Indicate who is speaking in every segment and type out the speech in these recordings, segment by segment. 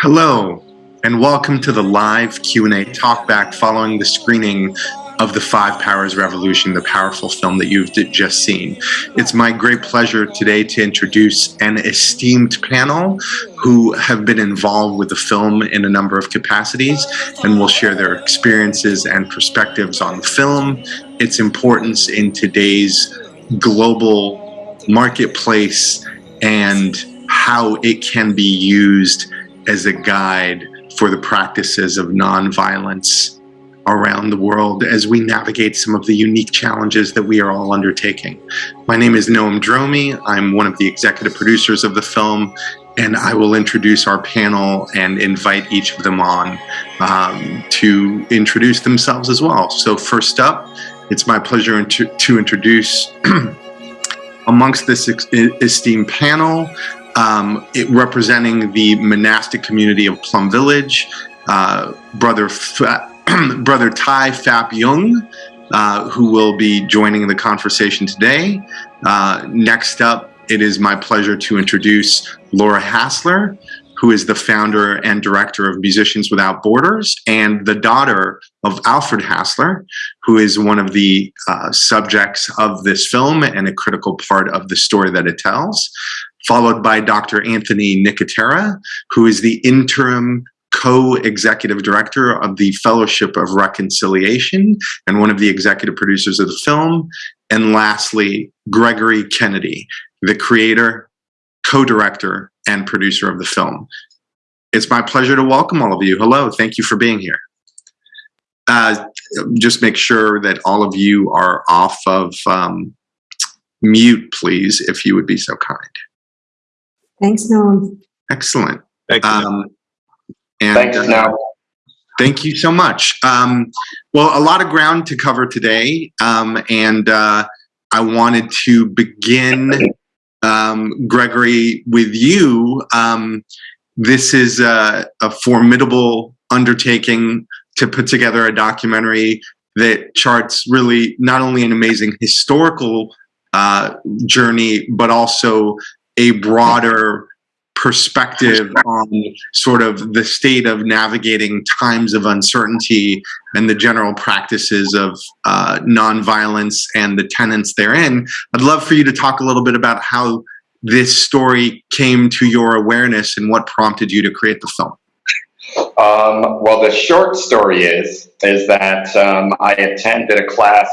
Speaker 1: Hello, and welcome to the live Q&A talkback following the screening of the Five Powers Revolution, the powerful film that you've just seen. It's my great pleasure today to introduce an esteemed panel who have been involved with the film in a number of capacities and will share their experiences and perspectives on the film, its importance in today's global marketplace, and how it can be used as a guide for the practices of nonviolence around the world as we navigate some of the unique challenges that we are all undertaking. My name is Noam Dromi. I'm one of the executive producers of the film, and I will introduce our panel and invite each of them on um, to introduce themselves as well. So first up, it's my pleasure to introduce amongst this esteemed panel, um, it, representing the monastic community of Plum Village, uh, Brother Fa Brother Thay Phap Dung, uh, who will be joining the conversation today. Uh, next up, it is my pleasure to introduce Laura Hassler, who is the founder and director of Musicians Without Borders and the daughter of Alfred Hassler, who is one of the uh, subjects of this film and a critical part of the story that it tells followed by Dr. Anthony Nicotera, who is the interim co-executive director of the Fellowship of Reconciliation and one of the executive producers of the film. And lastly, Gregory Kennedy, the creator, co-director, and producer of the film. It's my pleasure to welcome all of you. Hello, thank you for being here. Uh, just make sure that all of you are off of um, mute, please, if you would be so kind.
Speaker 2: Thanks, Noam.
Speaker 1: Excellent.
Speaker 3: Thank you.
Speaker 1: Um, and,
Speaker 4: Thanks,
Speaker 1: uh,
Speaker 4: Noam.
Speaker 1: Thank you so much. Um, well, a lot of ground to cover today, um, and uh, I wanted to begin, um, Gregory, with you. Um, this is a, a formidable undertaking to put together a documentary that charts really not only an amazing historical uh, journey, but also a broader perspective on sort of the state of navigating times of uncertainty and the general practices of uh, nonviolence and the tenets therein. I'd love for you to talk a little bit about how this story came to your awareness and what prompted you to create the film.
Speaker 4: Um, well, the short story is is that um, I attended a class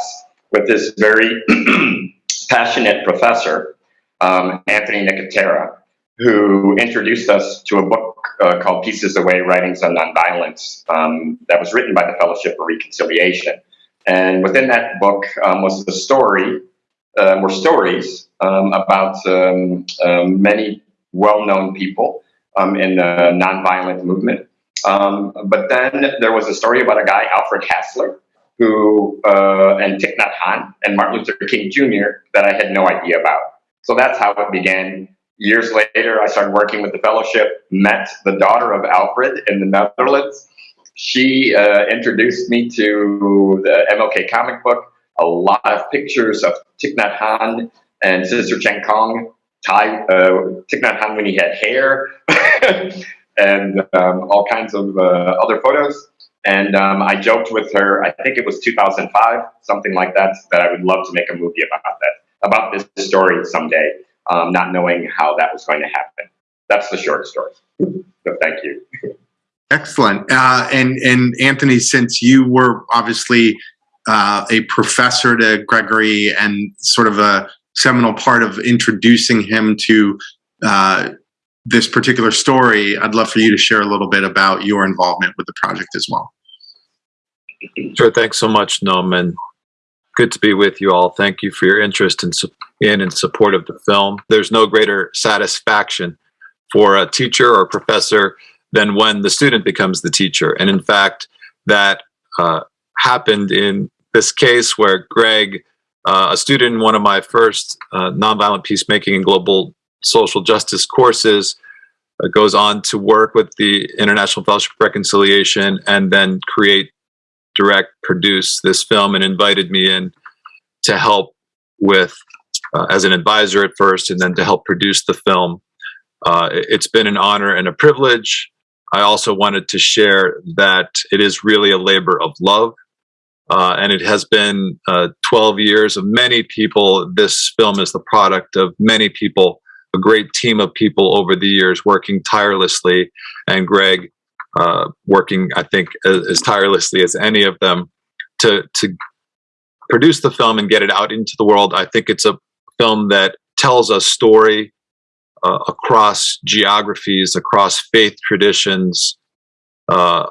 Speaker 4: with this very passionate professor um, Anthony Nicotera, who introduced us to a book uh, called Peace is the Way Writings on Nonviolence um, that was written by the Fellowship of Reconciliation. And within that book um, was the story, uh, were stories um, about um, many well-known people in the nonviolent movement. but then there was a story about a guy, Alfred Hassler, who, uh, and Thich Nhat Hanh and Martin Luther King Jr. that I had no idea about. So that's how it began. Years later, I started working with the fellowship, met the daughter of Alfred in the Netherlands. She uh, introduced me to the MLK comic book, a lot of pictures of Thich Nhat Hanh and Sister Chan Khong, Thay, uh, Thich Nhat Hanh when he had hair, and um, all kinds of uh, other photos. And um, I joked with her, I think it was 2005, something like that, that I would love to make a movie about that about this story someday, um, not knowing how that was going to happen. That's the short story. So thank you.
Speaker 1: Excellent. Uh, and, and Anthony, since you were obviously uh, a professor to Gregory and sort of a seminal part of introducing him to uh, this particular story, I'd love for you to share a little bit about your involvement with the project as well.
Speaker 3: Sure. Thanks so much, Noam good to be with you all. Thank you for your interest in, in and support of the film. There's no greater satisfaction for a teacher or professor than when the student becomes the teacher. And in fact, that uh, happened in this case where Greg, uh, a student in one of my first uh, nonviolent peacemaking and global social justice courses, uh, goes on to work with the International Fellowship of Reconciliation and then create direct produce this film and invited me in to help with uh, as an advisor at first and then to help produce the film. Uh, it's been an honor and a privilege I also wanted to share that it is really a labor of love. Uh, and it has been uh, 12 years of many people. This film is the product of many people, a great team of people over the years working tirelessly. And Greg uh, working, I think, as, as tirelessly as any of them to, to produce the film and get it out into the world. I think it's a film that tells a story uh, across geographies, across faith traditions, uh,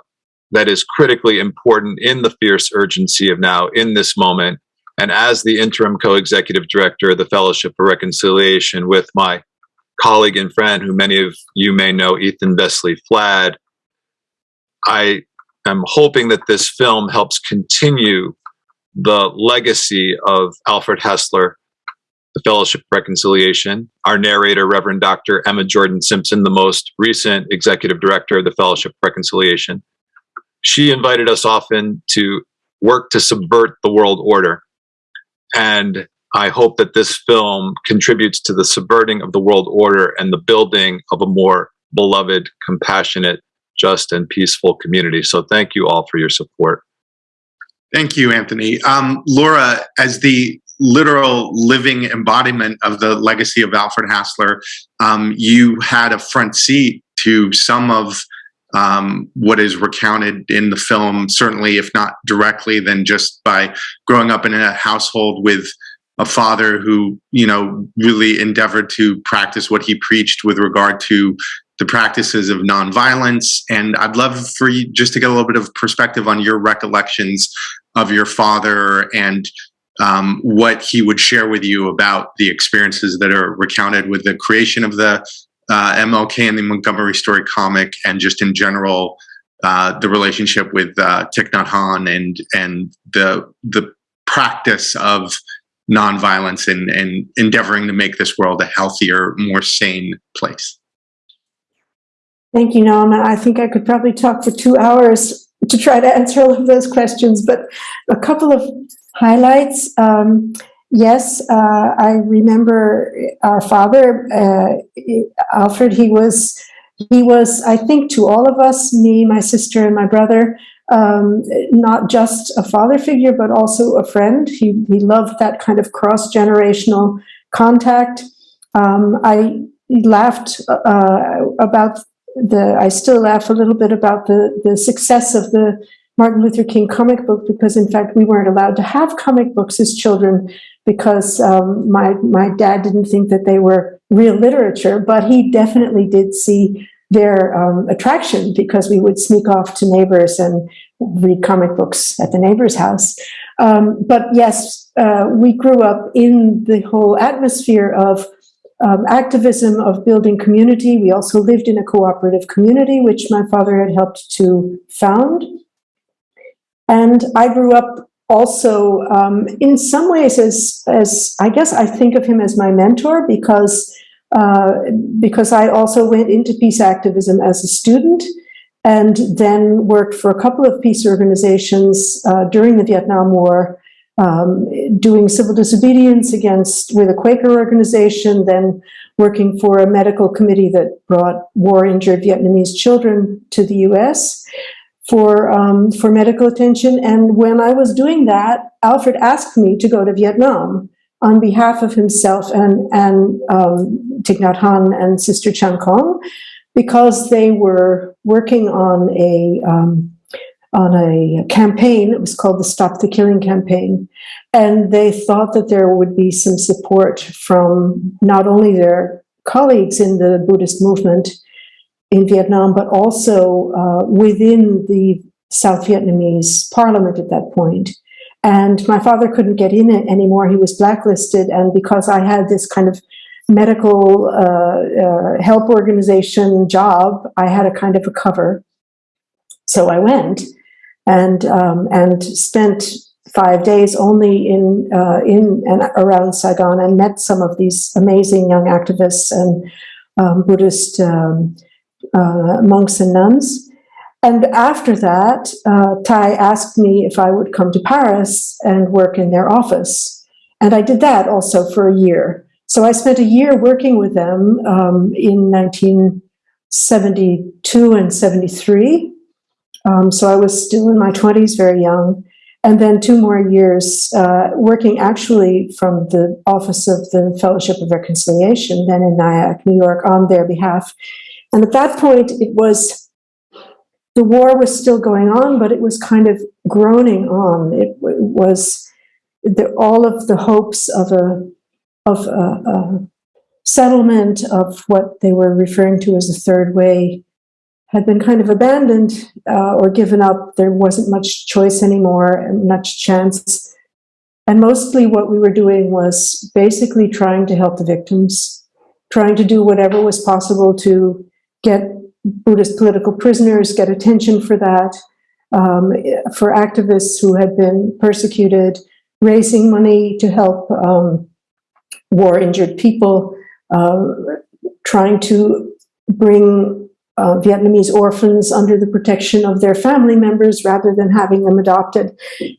Speaker 3: that is critically important in the fierce urgency of now, in this moment. And as the interim co executive director of the Fellowship for Reconciliation, with my colleague and friend, who many of you may know, Ethan Vesely Flad, I am hoping that this film helps continue the legacy of Alfred Hassler the Fellowship of Reconciliation. Our narrator, Reverend Dr. Emma Jordan Simpson, the most recent executive director of the Fellowship of Reconciliation. She invited us often to work to subvert the world order. And I hope that this film contributes to the subverting of the world order and the building of a more beloved, compassionate, just, and peaceful community. So thank you all for your support.
Speaker 1: Thank you, Anthony. Um, Laura, as the literal living embodiment of the legacy of Alfred Hassler, um, you had a front seat to some of um, what is recounted in the film, certainly, if not directly, then just by growing up in a household with a father who, you know, really endeavored to practice what he preached with regard to the practices of nonviolence. And I'd love for you just to get a little bit of perspective on your recollections of your father and um, what he would share with you about the experiences that are recounted with the creation of the uh, MLK and the Montgomery Story comic, and just in general, uh, the relationship with uh, Thich Nhat Hanh and and the the practice of nonviolence and, and endeavoring to make this world a healthier, more sane place.
Speaker 2: Thank you, Noam. I think I could probably talk for two hours to try to answer all of those questions, but a couple of highlights. Um, yes, uh, I remember our father, uh, Alfred. He was, he was, I think, to all of us, me, my sister, and my brother, um, not just a father figure, but also a friend. He he loved that kind of cross generational contact. Um, I laughed uh, about the. I still laugh a little bit about the the success of the Martin Luther King comic book because, in fact, we weren't allowed to have comic books as children because um, my my dad didn't think that they were real literature, but he definitely did see their um, attraction because we would sneak off to neighbors and read comic books at the neighbor's house. Um, but yes, uh, we grew up in the whole atmosphere of um, activism of building community. We also lived in a cooperative community, which my father had helped to found. And I grew up also um, in some ways as, as I guess I think of him as my mentor because, uh, because I also went into peace activism as a student and then worked for a couple of peace organizations uh, during the Vietnam War, um, doing civil disobedience against with a Quaker organization, then working for a medical committee that brought war injured Vietnamese children to the US for um, for medical attention. And when I was doing that, Alfred asked me to go to Vietnam on behalf of himself and and um, Thich Nhat Hanh and Sister Chan Khong, because they were working on a um, on a campaign. It was called the Stop the Killing campaign, and they thought that there would be some support from not only their colleagues in the Buddhist movement in Vietnam, but also uh, within the South Vietnamese parliament at that point. And my father couldn't get in it anymore. He was blacklisted. And because I had this kind of medical uh, uh, help organization job, I had a kind of a cover. So I went and um, and spent five days only in uh, in and around Saigon and met some of these amazing young activists and um, Buddhist um, uh, monks and nuns. And after that, uh, Thay asked me if I would come to Paris and work in their office. And I did that also for a year. So I spent a year working with them um, in 1972 and 73. Um, so I was still in my 20s, very young. And then two more years uh, working actually from the office of the Fellowship of Reconciliation, then in Nyack, New York, on their behalf. And at that point, it was the war was still going on, but it was kind of groaning on. It, it was the, all of the hopes of a of a, a settlement of what they were referring to as the third way had been kind of abandoned uh, or given up. There wasn't much choice anymore and much chance. And mostly what we were doing was basically trying to help the victims, trying to do whatever was possible to get Buddhist political prisoners, get attention for that, um, for activists who had been persecuted, raising money to help um, war injured people, uh, trying to bring uh, Vietnamese orphans under the protection of their family members rather than having them adopted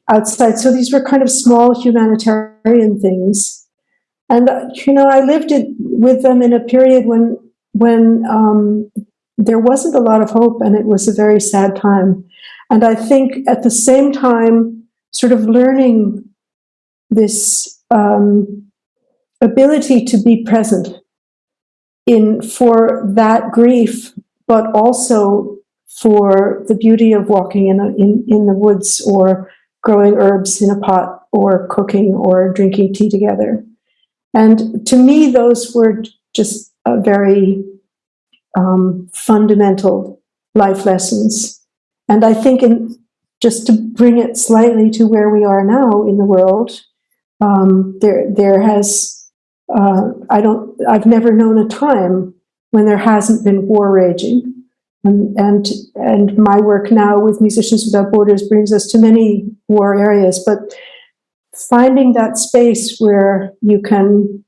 Speaker 2: outside. So these were kind of small humanitarian things. And, uh, you know, I lived it with them in a period when, when um, there wasn't a lot of hope and it was a very sad time. And I think at the same time, sort of learning this um, ability to be present in for that grief, but also for the beauty of walking in, a, in, in the woods or growing herbs in a pot or cooking or drinking tea together. And to me, those were just very um, fundamental life lessons. And I think in, just to bring it slightly to where we are now in the world, um, there there has uh, I don't I've never known a time when there hasn't been war raging, and and and my work now with Musicians Without Borders brings us to many war areas, but finding that space where you can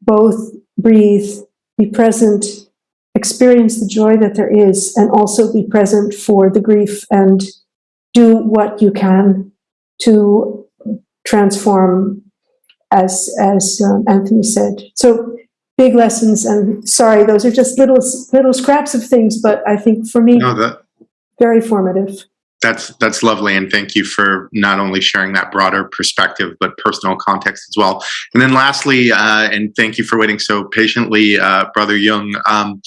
Speaker 2: both breathe, be present, experience the joy that there is, and also be present for the grief and do what you can to transform as as um, Anthony said. So big lessons, and sorry, those are just little little scraps of things, but I think for me,
Speaker 1: no, that,
Speaker 2: very formative.
Speaker 1: That's that's lovely, and thank you for not only sharing that broader perspective, but personal context as well. And then lastly, uh, and thank you for waiting so patiently, uh, Brother Dung. Um,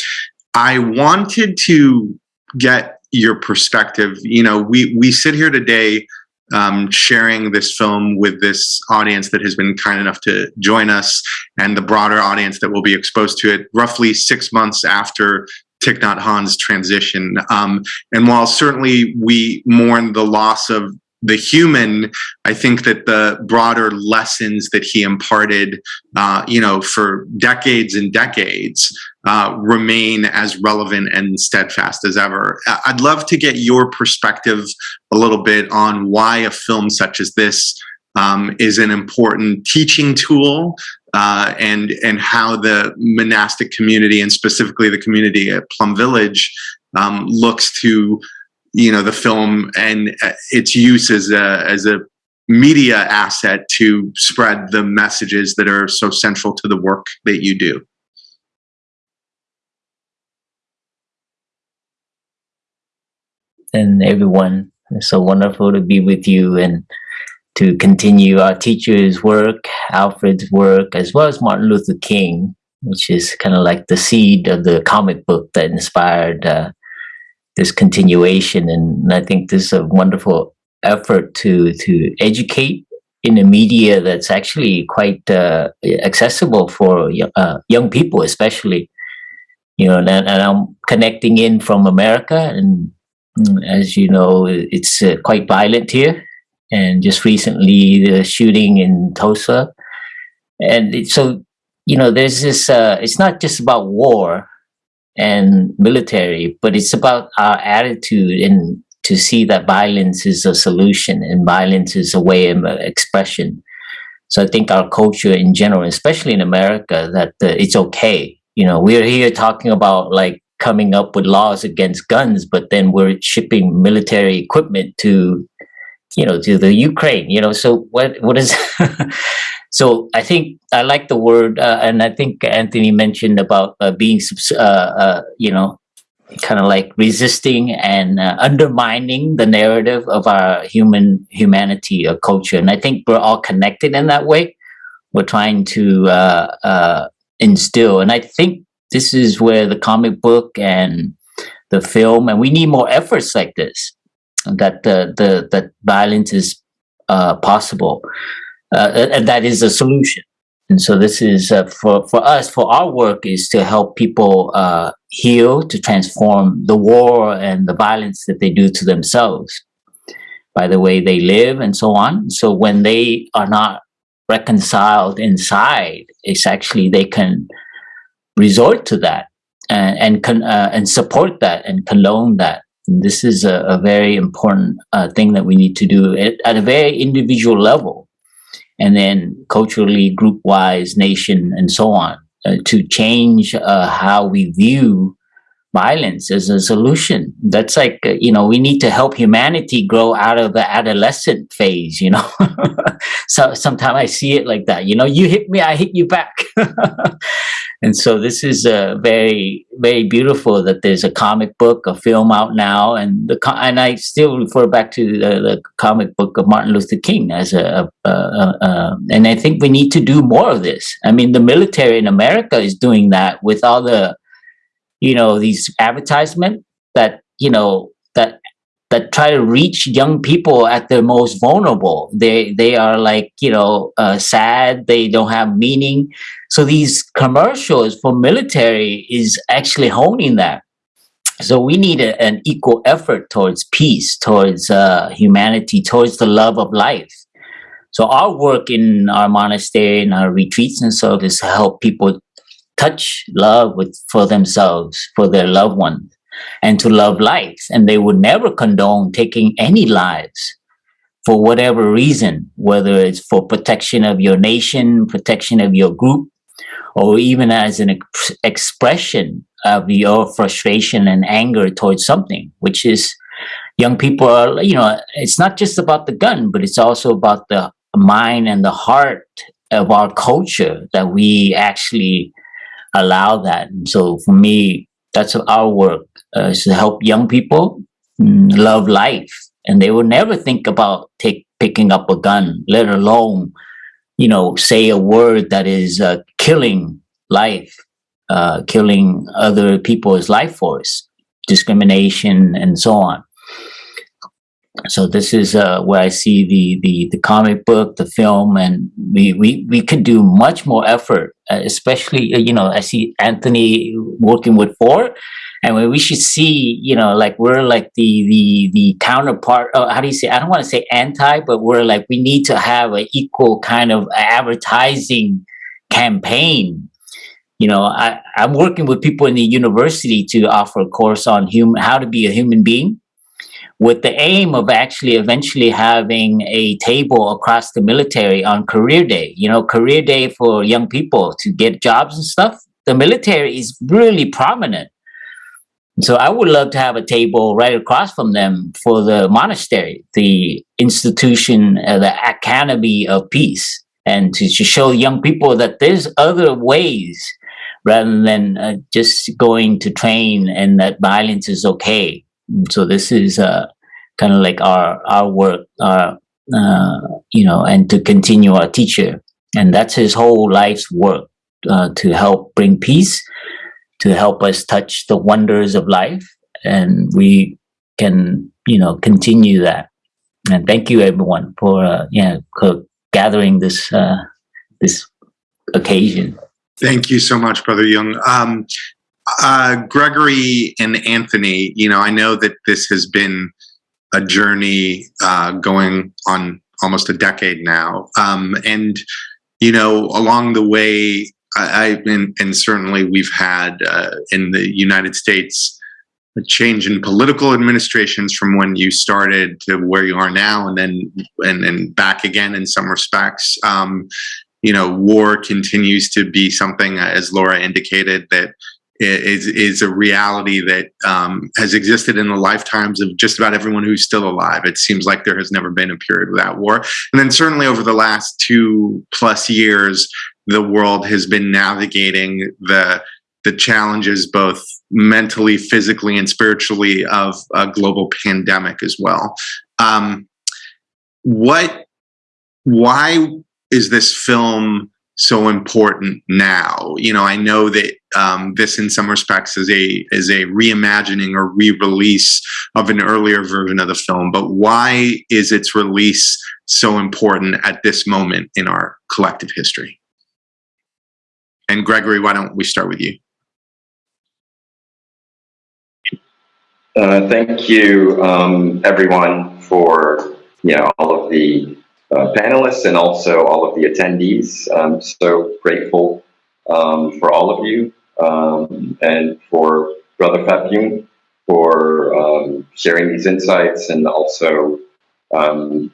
Speaker 1: I wanted to get your perspective. You know, we we sit here today um, sharing this film with this audience that has been kind enough to join us and the broader audience that will be exposed to it roughly six months after Thich Nhat Hanh's transition. Um, and while certainly we mourn the loss of the human, I think that the broader lessons that he imparted, uh, you know, for decades and decades, uh, remain as relevant and steadfast as ever. I'd love to get your perspective a little bit on why a film such as this um, is an important teaching tool uh, and and how the monastic community and specifically the community at Plum Village um, looks to you know the film and uh, its use as a as a media asset to spread the messages that are so central to the work that you do.
Speaker 5: And everyone, it's so wonderful to be with you and to continue our teacher's work, Alfred's work, as well as Martin Luther King, which is kind of like the seed of the comic book that inspired uh, this continuation. And I think this is a wonderful effort to to educate in a media that's actually quite uh, accessible for uh, young people, especially. You know, and, and, I'm connecting in from America, and as you know, it's uh, quite violent here. And just recently, the shooting in Tulsa, and it, so you know, there's this. Uh, it's not just about war, and military, but it's about our attitude and to see that violence is a solution and violence is a way of expression. So I think our culture in general, especially in America, that uh, it's okay. You know, we're here talking about like coming up with laws against guns, but then we're shipping military equipment to, you know, to the Ukraine. You know, so what what is So I think I like the word, uh, and I think Anthony mentioned about uh, being, uh, uh, you know, kind of like resisting and uh, undermining the narrative of our human humanity or culture. And I think we're all connected in that way. We're trying to uh, uh, instill, and I think this is where the comic book and the film, and we need more efforts like this. That the the that violence is uh, possible, uh, and that is a solution. And so this is uh, for for us for our work is to help people uh, heal, to transform the war and the violence that they do to themselves by the way they live and so on. So when they are not reconciled inside, it's actually they can resort to that and and, con, uh, and support that and condone that. And this is a, a very important uh, thing that we need to do at, at a very individual level, and then culturally, group wise, nation, and so on, uh, to change uh, how we view violence as a solution. That's like, uh, you know, we need to help humanity grow out of the adolescent phase, you know. so sometimes I see it like that, you know, you hit me, I hit you back. and so this is uh, very, very beautiful that there's a comic book, a film out now, and the and I still refer back to the, the comic book of Martin Luther King as a, a, a, a, and I think we need to do more of this. I mean, the military in America is doing that with all the you know these advertisement that you know that try to reach young people at their most vulnerable. They they are like you know uh, sad. They don't have meaning. So these commercials for military is actually honing that. So we need a, an equal effort towards peace towards uh, humanity towards the love of life. So our work in our monastery and our retreats and so is to help people touch love with for themselves, for their loved ones, and to love life. And they would never condone taking any lives for whatever reason, whether it's for protection of your nation, protection of your group, or even as an ex expression of your frustration and anger towards something, which is young people are, you know, it's not just about the gun, but it's also about the mind and the heart of our culture that we actually allow that. And so for me, that's our work uh, is to help young people mm, love life, and they will never think about take picking up a gun, let alone you know say a word that is uh, killing life, uh, killing other people's life force, discrimination, and so on so this is uh, where I see the, the the comic book, the film, and we we we could do much more effort, uh, especially uh, you know I see Anthony working with four, and we should see you know like we're like the the the counterpart. Oh, how do you say? I don't want to say anti, but we're like we need to have an equal kind of advertising campaign you know I, i'm working with people in the university to offer a course on human how to be a human being with the aim of actually eventually having a table across the military on career day, you know, career day for young people to get jobs and stuff. The military is really prominent. So I would love to have a table right across from them for the monastery, the institution, uh, the academy of peace, and to, to show young people that there's other ways rather than uh, just going to train and that violence is okay so this is uh, kind of like our our work our uh, you know and to continue our teacher. And that's his whole life's work uh, to help bring peace to help us touch the wonders of life. And we can you know continue that. And thank you everyone for uh, yeah for gathering this uh, this occasion.
Speaker 1: Thank you so much brother Dung. Um, uh, Gregory and Anthony, you know, I know that this has been a journey uh, going on almost a decade now. Um, and, you know, along the way, I, I and, and, certainly we've had uh, in the United States a change in political administrations from when you started to where you are now, and then and then back again in some respects. Um, you know, war continues to be something, as Laura indicated, that is is a reality that um, has existed in the lifetimes of just about everyone who's still alive. It seems like there has never been a period without war, and then certainly over the last two plus years, the world has been navigating the the challenges, both mentally, physically, and spiritually, of a global pandemic as well. Um, what, why is this film so important now? You know, I know that um, this, in some respects, is a is a reimagining or re-release of an earlier version of the film. But why is its release so important at this moment in our collective history? And Gregory, why don't we start with you?
Speaker 4: Uh, thank you, um, everyone, for you know all of the uh, panelists and also all of the attendees. I'm so grateful um, for all of you um, and for Brother Phap Dung for um, sharing these insights and also um,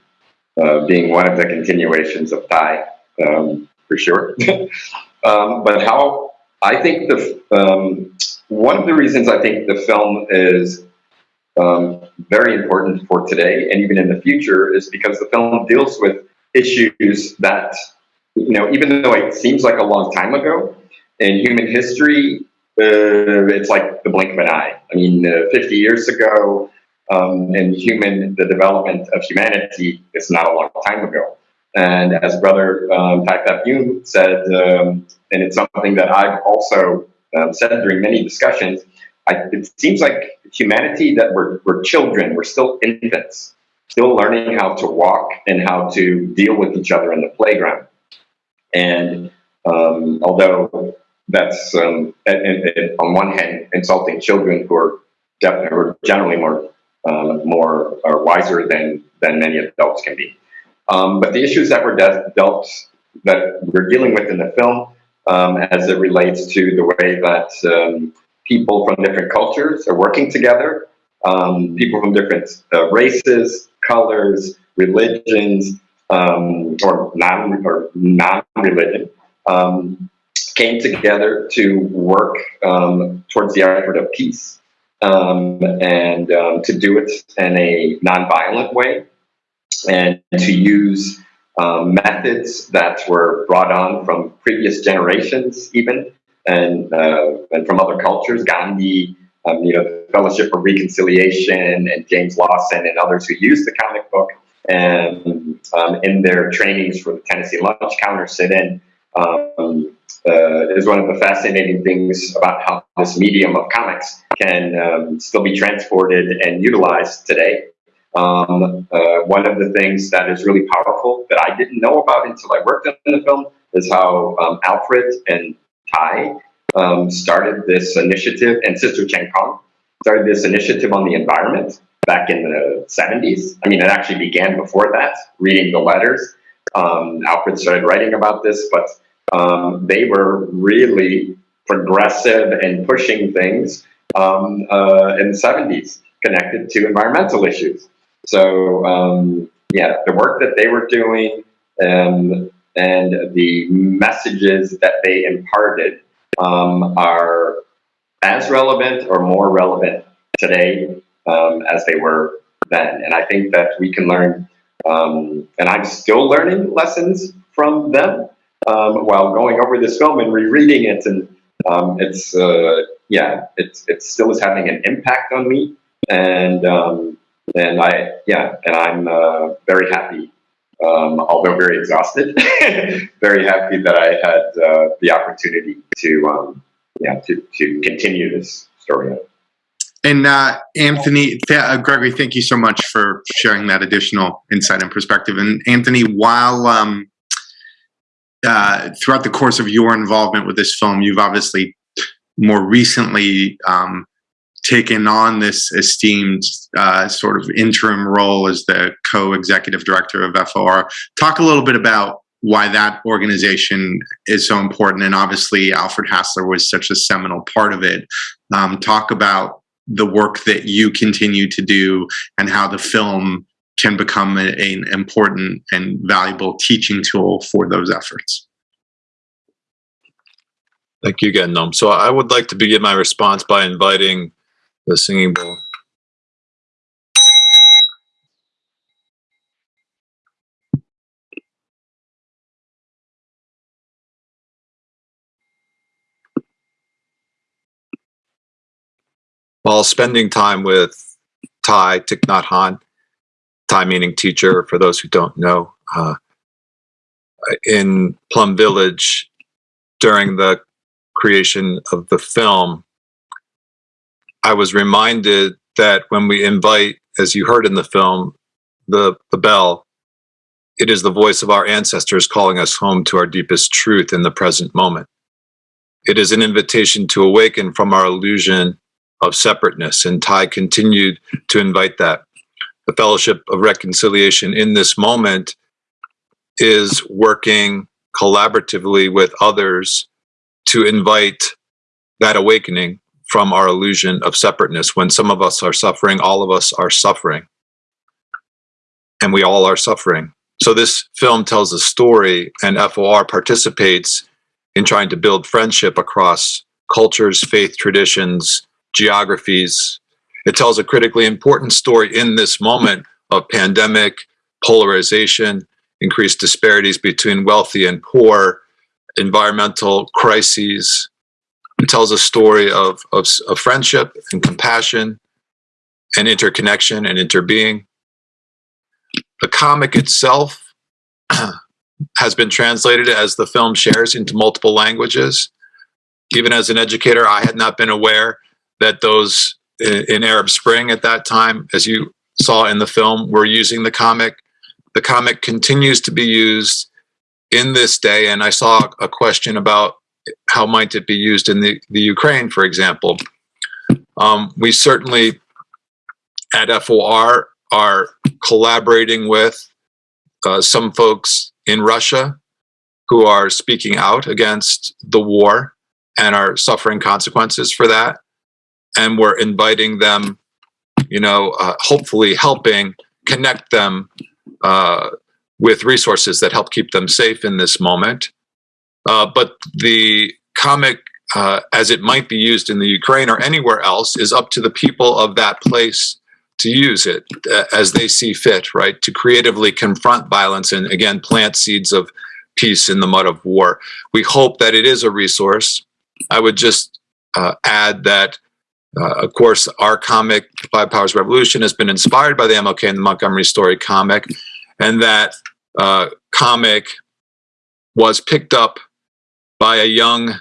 Speaker 4: uh, being one of the continuations of Thay, um, for sure. Um, but how I think the one of the reasons I think the film is um, very important for today and even in the future is because the film deals with issues that you know even though it seems like a long time ago in human history uh, it's like the blink of an eye. I mean uh, 50 years ago um, in human the development of humanity is not a long time ago. And as brother um, Phap Dung said um, and it's something that i've also um, said during many discussions I, it seems like humanity that we're, we're children, we're still infants, still learning how to walk and how to deal with each other in the playground. And um, although that's um, and, and on one hand insulting children who are, who are generally more um, more or wiser than than many adults can be. Um, but the issues that were de- dealt that we're dealing with in the film, um, as it relates to the way that um, people from different cultures are working together, um, people from different uh, races, colors, religions, um, or non or non-religion, um, came together to work um, towards the effort of peace um, and um, to do it in a non-violent way and to use methods that were brought on from previous generations even and uh, and from other cultures, Gandhi, um, you know, Fellowship of Reconciliation, and James Lawson, and others who used the comic book and um, in their trainings for the Tennessee Lunch Counter Sit-in. Um, uh, is one of the fascinating things about how this medium of comics can um, still be transported and utilized today. Um, uh, one of the things that is really powerful that I didn't know about until I worked on the film is how um, Alfred and Thay um, started this initiative, and Sister Chan Khong started this initiative on the environment back in the 70s. I mean, it actually began before that, reading the letters. Um, Alfred started writing about this, but um, they were really progressive and pushing things um, uh, in the 70s connected to environmental issues. So, um, yeah, the work that they were doing um, and the messages that they imparted um, are as relevant or more relevant today um, as they were then. And I think that we can learn, um, and I'm still learning lessons from them um, while going over this film and rereading it. And um, it's, uh, yeah, it's, it still is having an impact on me. And, um, and I, yeah, and I'm uh, very happy um, although very exhausted, very happy that I had uh, the opportunity to, um, yeah, to, to continue this story.
Speaker 1: And uh, Anthony, th uh, Gregory, thank you so much for sharing that additional insight and perspective. And Anthony, while um, uh, throughout the course of your involvement with this film, you've obviously more recently um, taken on this esteemed uh, sort of interim role as the co-executive director of FOR. Talk a little bit about why that organization is so important, and obviously Alfred Hassler was such a seminal part of it. Um, talk about the work that you continue to do and how the film can become a, an important and valuable teaching tool for those efforts.
Speaker 3: Thank you again, Noam. So I would like to begin my response by inviting the singing bowl. while spending time with Thay Thich Nhat Hanh, Thay meaning teacher, for those who don't know, uh, in Plum Village during the creation of the film, I was reminded that when we invite, as you heard in the film, the, the bell, it is the voice of our ancestors calling us home to our deepest truth in the present moment. It is an invitation to awaken from our illusion of separateness, and Thay continued to invite that. The Fellowship of Reconciliation in this moment is working collaboratively with others to invite that awakening from our illusion of separateness. When some of us are suffering, all of us are suffering. And we all are suffering. So this film tells a story, and FOR participates in trying to build friendship across cultures, faith traditions, geographies. It tells a critically important story in this moment of pandemic, polarization, increased disparities between wealthy and poor, environmental crises. Tells a story of, of, of friendship and compassion and interconnection and interbeing. The comic itself has been translated as the film shares into multiple languages. Even as an educator, I had not been aware that those in Arab Spring at that time, as you saw in the film, were using the comic. The comic continues to be used in this day, and I saw a question about how might it be used in the, the Ukraine, for example. Um, we certainly at FOR are collaborating with uh, some folks in Russia who are speaking out against the war and are suffering consequences for that. And we're inviting them, you know, uh, hopefully helping connect them uh, with resources that help keep them safe in this moment. Uh, but the comic, uh, as it might be used in the Ukraine or anywhere else, is up to the people of that place to use it uh, as they see fit, right? To creatively confront violence and again plant seeds of peace in the mud of war. We hope that it is a resource. I would just uh, add that, uh, of course, our comic, Five Powers Revolution, has been inspired by the MLK and the Montgomery Story comic, and that uh, comic was picked up by a young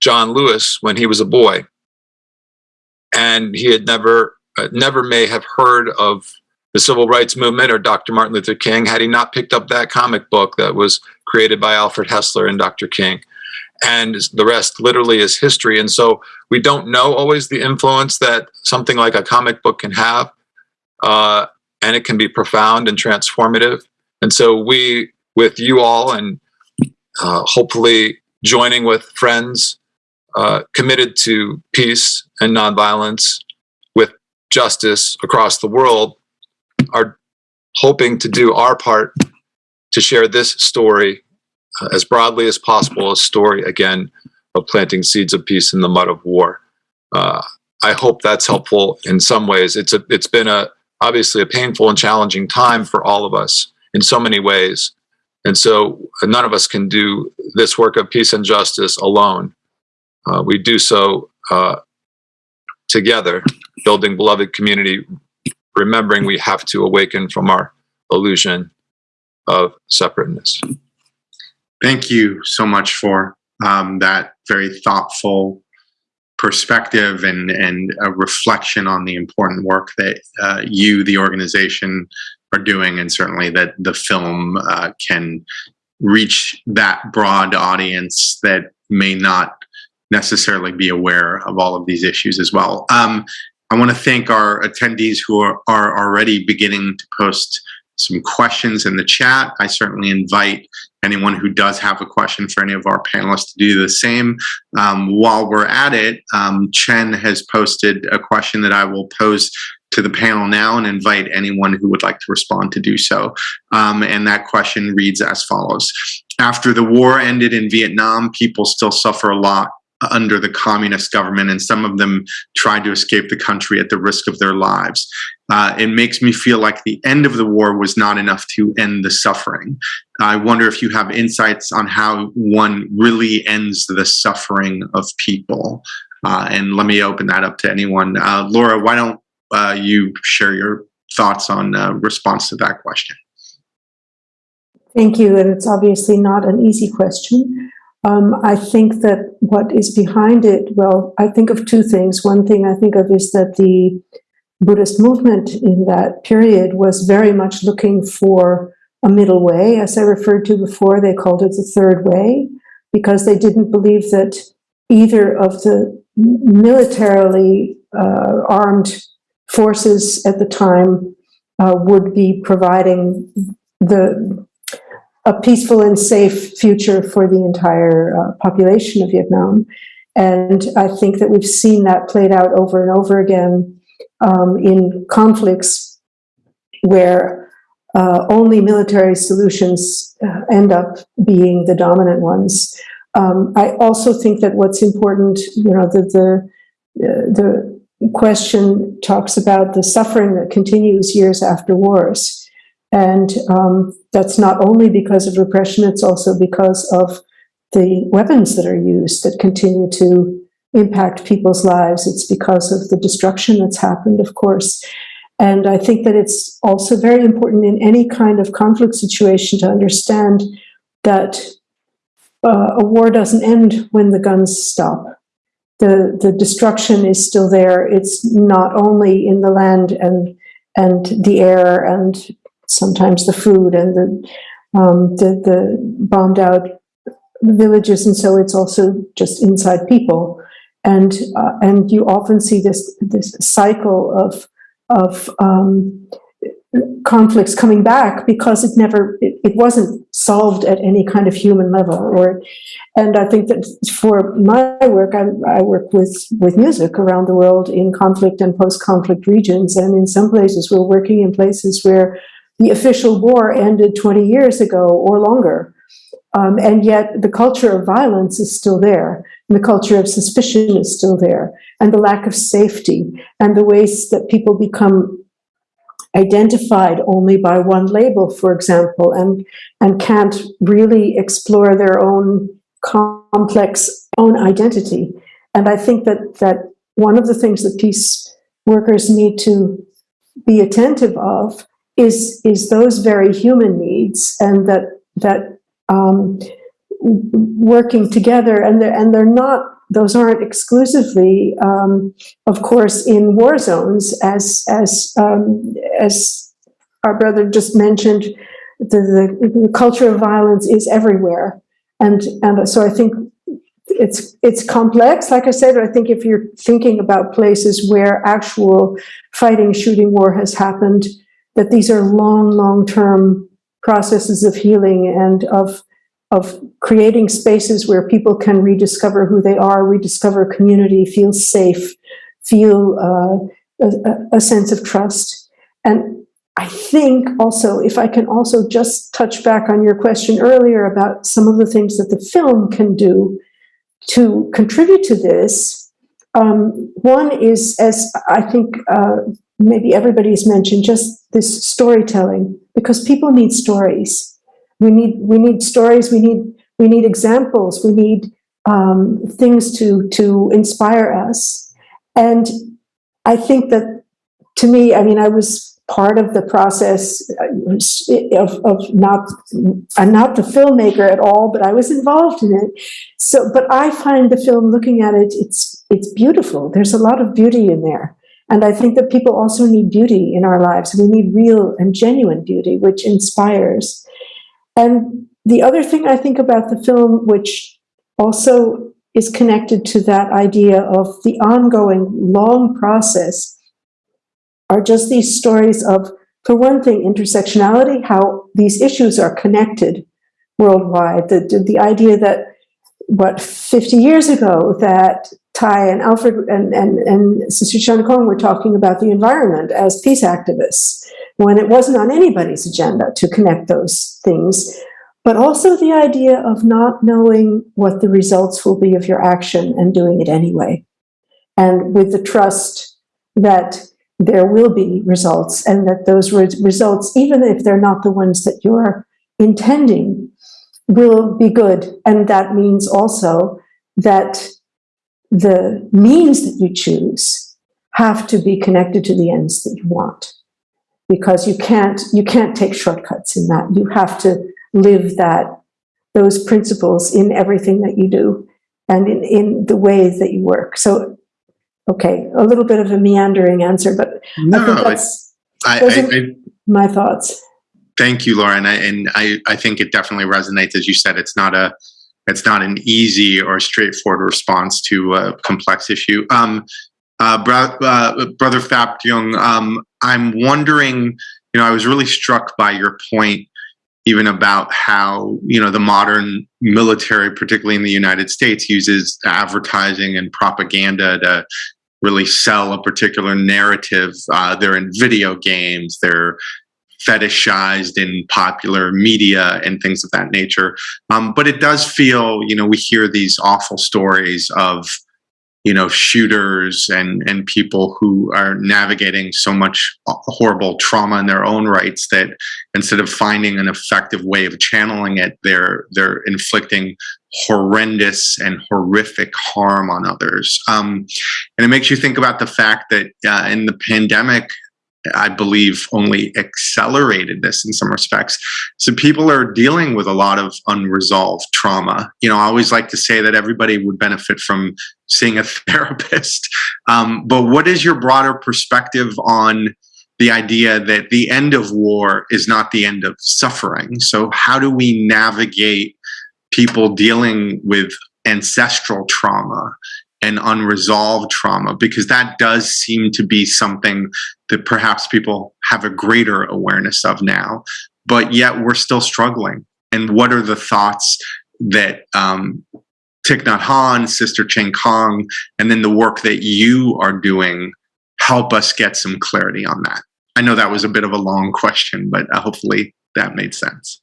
Speaker 3: John Lewis when he was a boy. And he had never uh, never may have heard of the civil rights movement or Dr. Martin Luther King had he not picked up that comic book that was created by Alfred Hassler and Dr. King. And the rest literally is history. And so we don't know always the influence that something like a comic book can have. Uh, and it can be profound and transformative. And so we, with you all, and uh, hopefully joining with friends uh, committed to peace and nonviolence, with justice across the world are hoping to do our part to share this story uh, as broadly as possible, a story again of planting seeds of peace in the mud of war. Uh, I hope that's helpful in some ways. It's a, it's been a obviously a painful and challenging time for all of us in so many ways, and so none of us can do this work of peace and justice alone. Uh, we do so uh, together, building beloved community, remembering we have to awaken from our illusion of separateness.
Speaker 1: Thank you so much for um, that very thoughtful perspective and, and a reflection on the important work that uh, you, the organization, are doing, and certainly that the film uh, can reach that broad audience that may not necessarily be aware of all of these issues as well. Um, I want to thank our attendees who are, are already beginning to post some questions in the chat. I certainly invite anyone who does have a question for any of our panelists to do the same. Um, while we're at it, um, Chen has posted a question that I will pose to the panel now and invite anyone who would like to respond to do so. Um, and that question reads as follows. After the war ended in Vietnam, people still suffer a lot under the communist government, and some of them tried to escape the country at the risk of their lives. Uh, it makes me feel like the end of the war was not enough to end the suffering. I wonder if you have insights on how one really ends the suffering of people. Uh, and let me open that up to anyone. Uh, Laura, why don't uh, you share your thoughts on uh, response to that question?
Speaker 2: Thank you, and it's obviously not an easy question. Um, I think that what is behind it, well, I think of two things. One thing I think of is that the Buddhist movement in that period was very much looking for a middle way. As I referred to before, they called it the third way because they didn't believe that either of the militarily uh, armed forces at the time uh, would be providing the a peaceful and safe future for the entire uh, population of Vietnam. And I think that we've seen that played out over and over again um, in conflicts where uh, only military solutions uh, end up being the dominant ones. Um, I also think that what's important, you know, the, the, the question talks about the suffering that continues years after wars. And um, that's not only because of repression, it's also because of the weapons that are used that continue to impact people's lives. It's because of the destruction that's happened, of course. And I think that it's also very important in any kind of conflict situation to understand that uh, a war doesn't end when the guns stop. The, the destruction is still there. It's not only in the land and, and the air and sometimes the food and the, um, the, the bombed out villages. And so it's also just inside people. And, uh, and you often see this, this cycle of, of um, conflicts coming back because it never, it, it, wasn't solved at any kind of human level. Or, and I think that for my work, I, I work with, with music around the world in conflict and post-conflict regions. And in some places, we're working in places where the official war ended 20 years ago or longer. Um, and yet the culture of violence is still there, and the culture of suspicion is still there, and the lack of safety, and the ways that people become identified only by one label, for example, and, and can't really explore their own complex own identity. And I think that, that one of the things that peace workers need to be attentive of is is those very human needs and that that um, working together and they're, and they're not those aren't exclusively um, of course in war zones as as um, as our brother just mentioned the, the, the culture of violence is everywhere. And and so I think it's it's complex like I said I think if you're thinking about places where actual fighting shooting war has happened that these are long, long-term processes of healing and of, of creating spaces where people can rediscover who they are, rediscover community, feel safe, feel uh, a, a sense of trust. And I think also, if I can also just touch back on your question earlier about some of the things that the film can do to contribute to this, um, one is, as I think uh, maybe everybody's mentioned just this storytelling because people need stories we need we need stories we need we need examples we need um, things to to inspire us and i think that to me i mean i was part of the process uh, of, of not i'm not the filmmaker at all but i was involved in it so but i find the film looking at it it's it's beautiful there's a lot of beauty in there and I think that people also need beauty in our lives. We need real and genuine beauty, which inspires. And the other thing I think about the film, which also is connected to that idea of the ongoing long process, are just these stories of, for one thing, intersectionality, how these issues are connected worldwide. The, the, idea that, what, 50 years ago, that Thay and Alfred and, and, and Sister Chan Khong were talking about the environment as peace activists when it wasn't on anybody's agenda to connect those things, but also the idea of not knowing what the results will be of your action and doing it anyway. And with the trust that there will be results and that those re results, even if they're not the ones that you're intending, will be good. And that means also that the means that you choose have to be connected to the ends that you want. Because you can't you can't take shortcuts in that. You have to live that those principles in everything that you do and in, in the ways that you work. So okay a little bit of a meandering answer but i
Speaker 1: No,
Speaker 2: think that's
Speaker 1: I,
Speaker 2: those
Speaker 1: I,
Speaker 2: are-
Speaker 1: I,
Speaker 2: my thoughts.
Speaker 1: Thank you, Laura, and I, and I, I think it definitely resonates. As you said, it's not a, it's not an easy or straightforward response to a complex issue. Um, uh, bro, uh, brother Phap Dung, um, I'm wondering. You know, I was really struck by your point, even about how you know the modern military, particularly in the United States, uses advertising and propaganda to really sell a particular narrative. Uh, they're in video games. They're fetishized in popular media and things of that nature. Um, but it does feel, you know, we hear these awful stories of, you know, shooters and and people who are navigating so much horrible trauma in their own rights that instead of finding an effective way of channeling it, they're they're inflicting horrendous and horrific harm on others. Um, and it makes you think about the fact that uh, in the pandemic, I believe only accelerated this in some respects. So people are dealing with a lot of unresolved trauma. You know, I always like to say that everybody would benefit from seeing a therapist. Um, but what is your broader perspective on the idea that the end of war is not the end of suffering? So how do we navigate people dealing with ancestral trauma and unresolved trauma because that does seem to be something that perhaps people have a greater awareness of now but yet we're still struggling and what are the thoughts that um, Thich Nhat Hanh, Sister Chan Khong, and then the work that you are doing help us get some clarity on that. I know that was a bit of a long question, but uh, hopefully that made sense.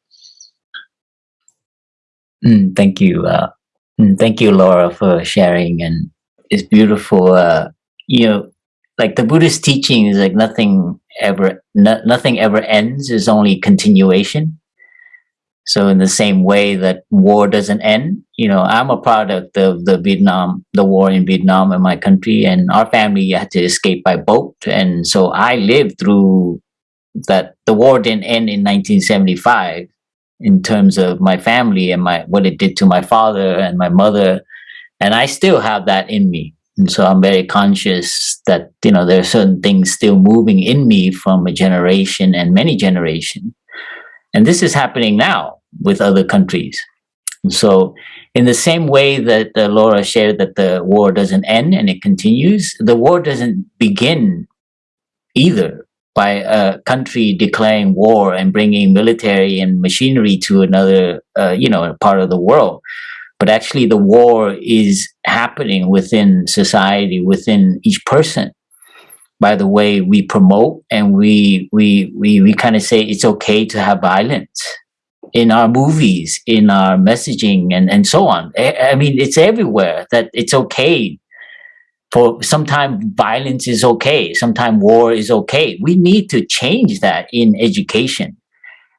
Speaker 5: Mm, thank you. Uh, thank you, Laura, for sharing. And it's beautiful. Uh, you know, like the Buddhist teaching is like nothing ever, no, nothing ever ends. It's only continuation. So in the same way that war doesn't end, you know, I'm a product of the Vietnam, the war in Vietnam in my country, and our family had to escape by boat. And so I lived through that. The war didn't end in 1975 in terms of my family and my what it did to my father and my mother. And i still have that in me. And so i'm very conscious that you know there are certain things still moving in me from a generation and many generations and this is happening now with other countries. And so in the same way that uh, laura shared that the war doesn't end and it continues the war doesn't begin either by a country declaring war and bringing military and machinery to another, uh, you know, part of the world. But actually, the war is happening within society, within each person. By the way we promote and we we we we kind of say it's okay to have violence in our movies, in our messaging, and and so on. I, I mean, it's everywhere that it's okay for sometimes violence is okay sometimes war is okay. We need to change that in education.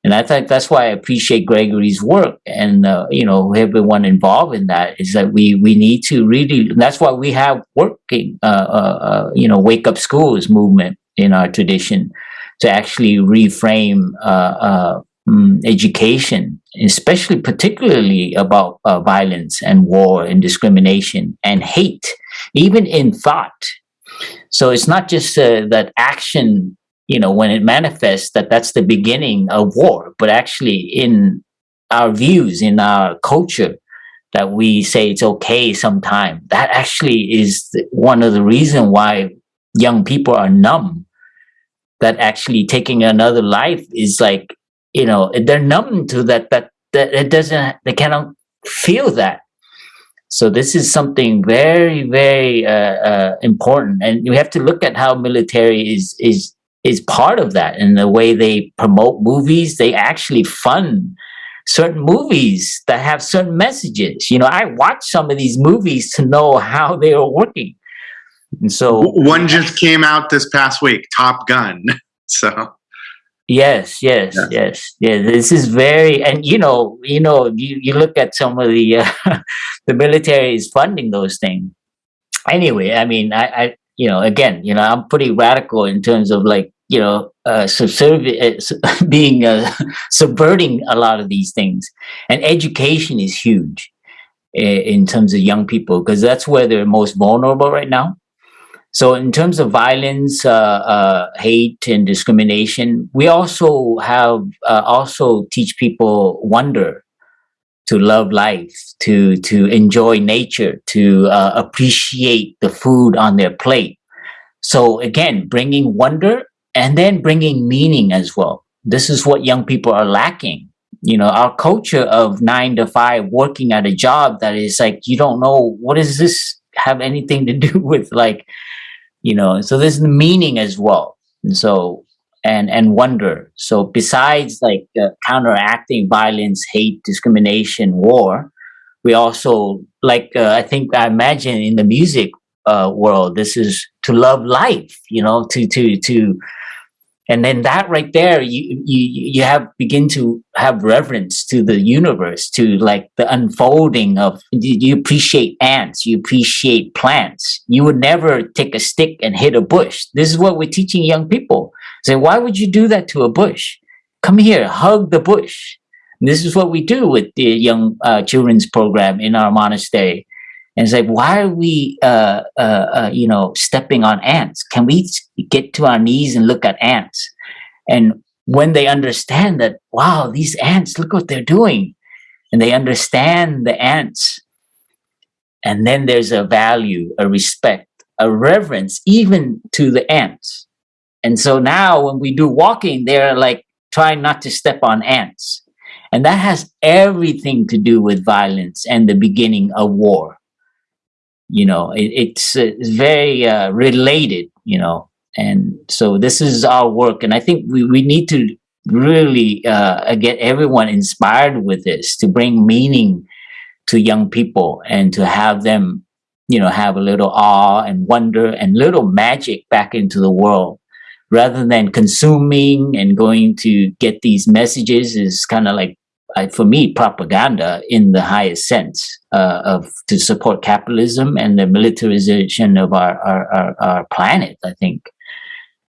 Speaker 5: And i think that's why i appreciate gregory's work and uh, you know everyone involved in that is that we we need to really that's why we have working uh, uh, uh, you know wake up schools movement in our tradition to actually reframe uh, uh, mm, education especially particularly about uh, violence and war and discrimination and hate even in thought. So it's not just uh, that action you know when it manifests that that's the beginning of war but actually in our views in our culture that we say it's okay sometime. That actually is one of the reason why young people are numb. That actually taking another life is like you know they're numb to that that that it doesn't they cannot feel that so this is something very very uh, uh, important. And we have to look at how military is is is part of that in the way they promote movies. They actually fund certain movies that have certain messages. You know i watch some of these movies to know how they are working. And so
Speaker 1: One just came out this past week, Top Gun. So
Speaker 5: Yes, yes, yes, yeah. This is very, and you know, you know, you, you look at some of the uh, the military is funding those things, anyway, I mean, I, I, you know, again, you know, I'm pretty radical in terms of like, you know, uh, subservi- uh, being uh, subverting a lot of these things, and education is huge in terms of young people because that's where they're most vulnerable right now. So, in terms of violence, uh, uh, hate, and discrimination, we also have uh, also teach people wonder, to love life, to to enjoy nature, to uh, appreciate the food on their plate. So again, bringing wonder and then bringing meaning as well. This is what young people are lacking. You know, our culture of nine to five working at a job that is like you don't know what does this have anything to do with like you know so there's the meaning as well. And so and and wonder. So besides like uh, counteracting violence hate discrimination war we also like uh, i think i imagine in the music uh, world this is to love life you know to to to and then that right there you you you have begin to have reverence to the universe to like the unfolding of you appreciate ants you appreciate plants. You would never take a stick and hit a bush. This is what we're teaching young people. Say why would you do that to a bush? Come here hug the bush. And this is what we do with the young uh, children's program in our monastery and like, why are we, uh, uh, uh, you know, stepping on ants? Can we get to our knees and look at ants? And when they understand that, wow, these ants, look what they're doing, and they understand the ants, and then there's a value, a respect, a reverence, even to the ants. And so now when we do walking, they're like trying not to step on ants. And that has everything to do with violence and the beginning of war you know it, it's, uh, it's very uh, related you know and so this is our work and i think we, we need to really uh, get everyone inspired with this to bring meaning to young people and to have them you know have a little awe and wonder and little magic back into the world. Rather than consuming and going to get these messages is kind of like uh, for me, propaganda in the highest sense uh, of to support capitalism and the militarization of our, our, our, our planet, I think.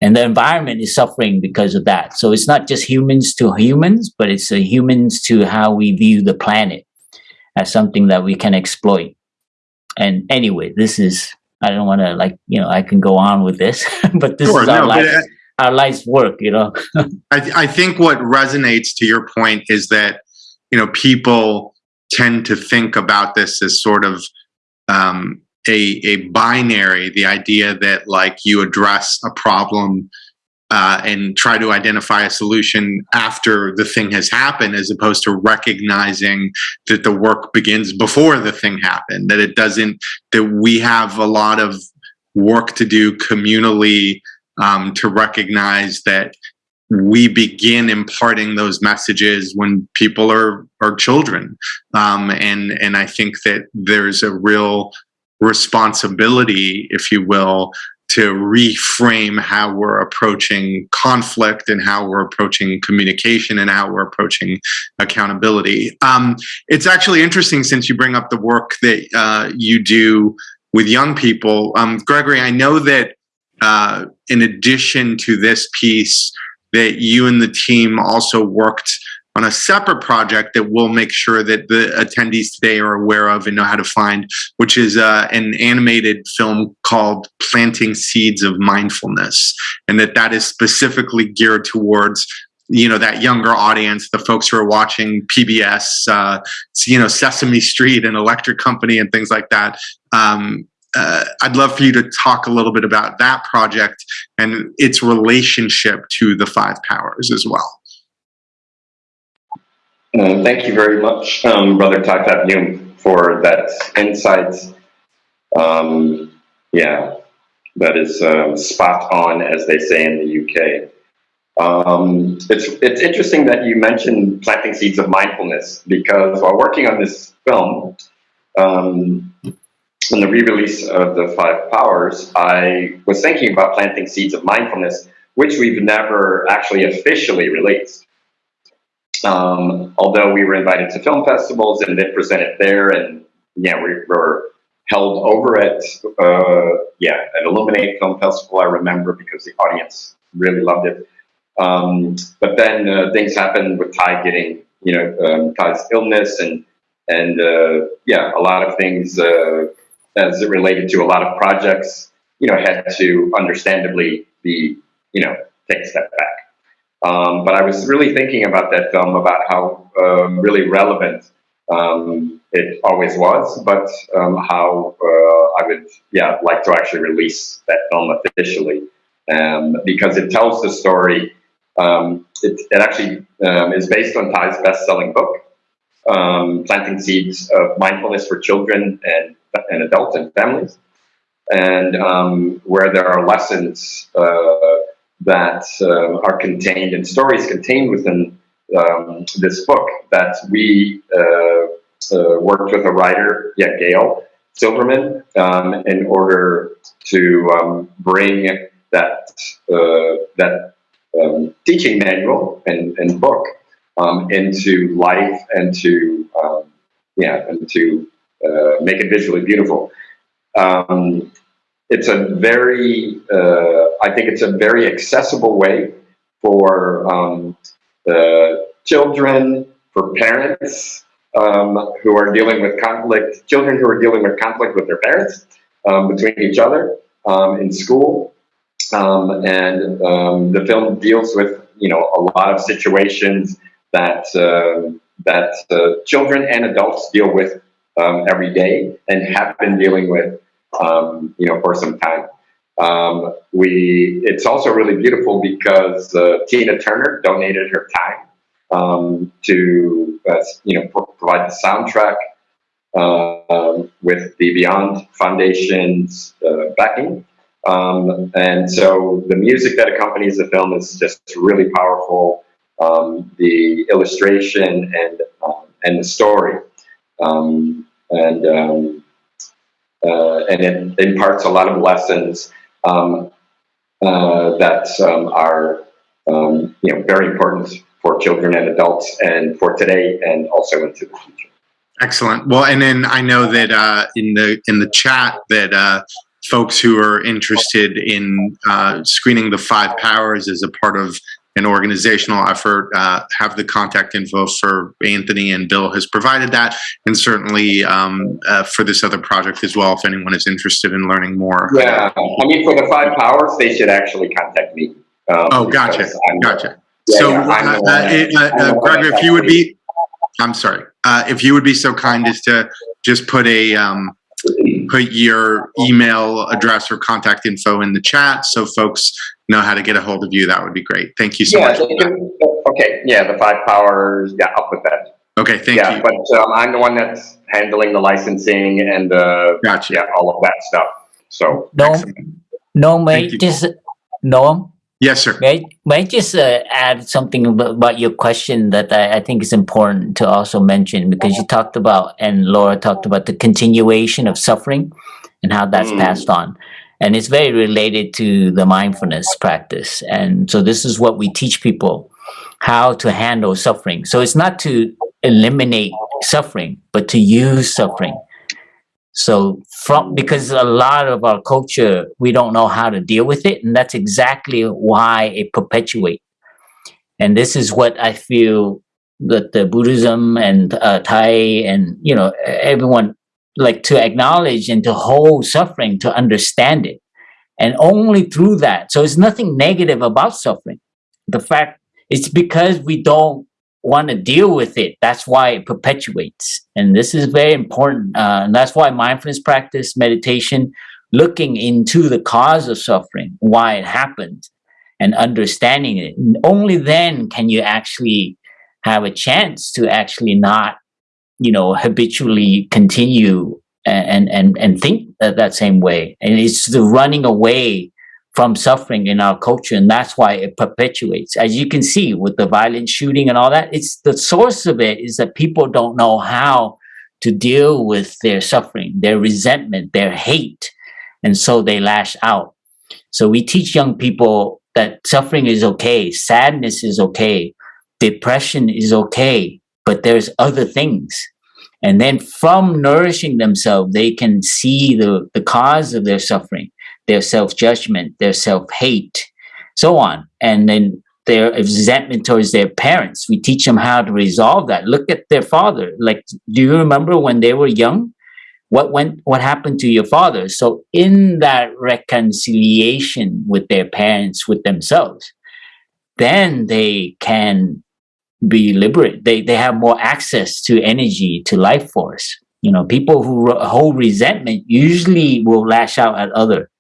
Speaker 5: And the environment is suffering because of that. So it's not just humans to humans, but it's humans to how we view the planet as something that we can exploit. And anyway, this is, I don't want to like, you know, I can go on with this, but this sure, is our no, life. Our life's work, you know.
Speaker 1: I, th- I think what resonates to your point is that you know people tend to think about this as sort of um, a, a binary the idea that like you address a problem uh, and try to identify a solution after the thing has happened as opposed to recognizing that the work begins before the thing happened that it doesn't that we have a lot of work to do communally um, to recognize that we begin imparting those messages when people are are children. Um, and and i think that there's a real responsibility if you will to reframe how we're approaching conflict and how we're approaching communication and how we're approaching accountability. Um, it's actually interesting since you bring up the work that uh, you do with young people. Um, gregory i know that uh, in addition to this piece that you and the team also worked on a separate project that we'll make sure that the attendees today are aware of and know how to find, which is uh, an animated film called Planting Seeds of Mindfulness. And that that is specifically geared towards you know that younger audience the folks who are watching pbs uh, you know sesame street and electric company and things like that um, uh, I'd love for you to talk a little bit about that project and its relationship to the five powers as well.
Speaker 4: Uh, thank you very much, um, Brother Tak Yum, for that insight. Um, yeah, that is uh, spot on, as they say in the UK. Um, it's it's interesting that you mentioned planting seeds of mindfulness because while working on this film, um, in the re-release of the Five Powers, I was thinking about planting seeds of mindfulness, which we've never actually officially released. Um, although we were invited to film festivals and then presented there, and yeah, we were held over at uh, yeah at Illuminate Film Festival. I remember because the audience really loved it. Um, but then uh, things happened with Thay getting you know um, Thay's illness and and uh, yeah a lot of things uh, as it related to a lot of projects you know had to understandably be you know take a step back. Um, but I was really thinking about that film about how um, really relevant um, it always was, but um, how uh, I would, yeah, like to actually release that film officially um, because it tells the story. Um, it, it, actually is based on Thay's best-selling book, "Planting Seeds of Mindfulness for Children and and Adults and Families," and um, where there are lessons uh, that uh, are contained and stories contained within um, this book that we uh, uh, worked with a writer, yeah, Gail Silverman, um, in order to um, bring that uh, that um, teaching manual and, and book um, into life and to yeah and to uh, make it visually beautiful. it's a very uh, I think it's a very accessible way for the children, for parents um, who are dealing with conflict, children who are dealing with conflict with their parents, um, between each other, um, in school. Um, and um, the film deals with, you know, a lot of situations that, uh, that uh, children and adults deal with um, every day and have been dealing with, you know, for some time. Um, we it's also really beautiful because uh, Tina Turner donated her time um, to uh, you know pro provide the soundtrack uh, with the Beyond Foundation's uh, backing. Um, and so the music that accompanies the film is just really powerful. Um, the illustration and um, and the story, um, and uh, and it imparts a lot of lessons um, uh, that um, are um, you know very important for children and adults and for today and also into the future.
Speaker 1: Excellent. Well, and then I know that uh, in the in the chat that uh, folks who are interested in uh, screening the five powers as a part of an organizational effort, uh, have the contact info for Anthony and Bill has provided that, and certainly um, uh, for this other project as well, if anyone is interested in learning more.
Speaker 4: Yeah, I mean, for the five powers, they should actually contact me.
Speaker 1: Um, oh, gotcha, gotcha. Yeah, so, yeah, uh, uh, uh, Gregor, if you would be, I'm sorry, if you would be so kind as to just put a, um, put your email address or contact info in the chat so folks know how to get a hold of you, that would be great. Thank you so
Speaker 4: yeah,
Speaker 1: much.
Speaker 4: Can, okay, yeah, the five powers, yeah, I'll put that.
Speaker 1: Okay, thank
Speaker 4: yeah,
Speaker 1: you.
Speaker 4: but um, I'm the one that's handling the licensing and uh,
Speaker 1: gotcha.
Speaker 4: yeah, all of that stuff. So
Speaker 5: no, no, mate, just no.
Speaker 1: Yes, sir.
Speaker 5: May, may I just uh, add something about your question that I, I, think is important to also mention because you talked about and Laura talked about the continuation of suffering and how that's mm. passed on and it's very related to the mindfulness practice. And so this is what we teach people how to handle suffering. So it's not to eliminate suffering but to use suffering. So from because a lot of our culture we don't know how to deal with it and that's exactly why it perpetuates. And this is what i feel that the buddhism and uh, Thay and you know everyone like to acknowledge and to hold suffering to understand it. And only through that so it's nothing negative about suffering. The fact it's because we don't want to deal with it. That's why it perpetuates. And this is very important uh, and that's why mindfulness practice meditation looking into the cause of suffering why it happened, and understanding it. Only then can you actually have a chance to actually not you know, habitually continue and and and think that, that same way. And it's the running away from suffering in our culture, and that's why it perpetuates. As you can see with the violent shooting and all that, it's the source of it is that people don't know how to deal with their suffering, their resentment, their hate, and so they lash out. So we teach young people that suffering is okay, sadness is okay, depression is okay, but there's other things And then from nourishing themselves, they can see the, the cause of their suffering, their self judgment, their self hate, so on. And then their resentment towards their parents. We teach them how to resolve that. Look at their father. Like, do you remember when they were young? What went? What happened to your father? So, in that reconciliation with their parents, with themselves, then they can be liberate. They they have more access to energy, to life force. You know, people who hold resentment usually will lash out at other.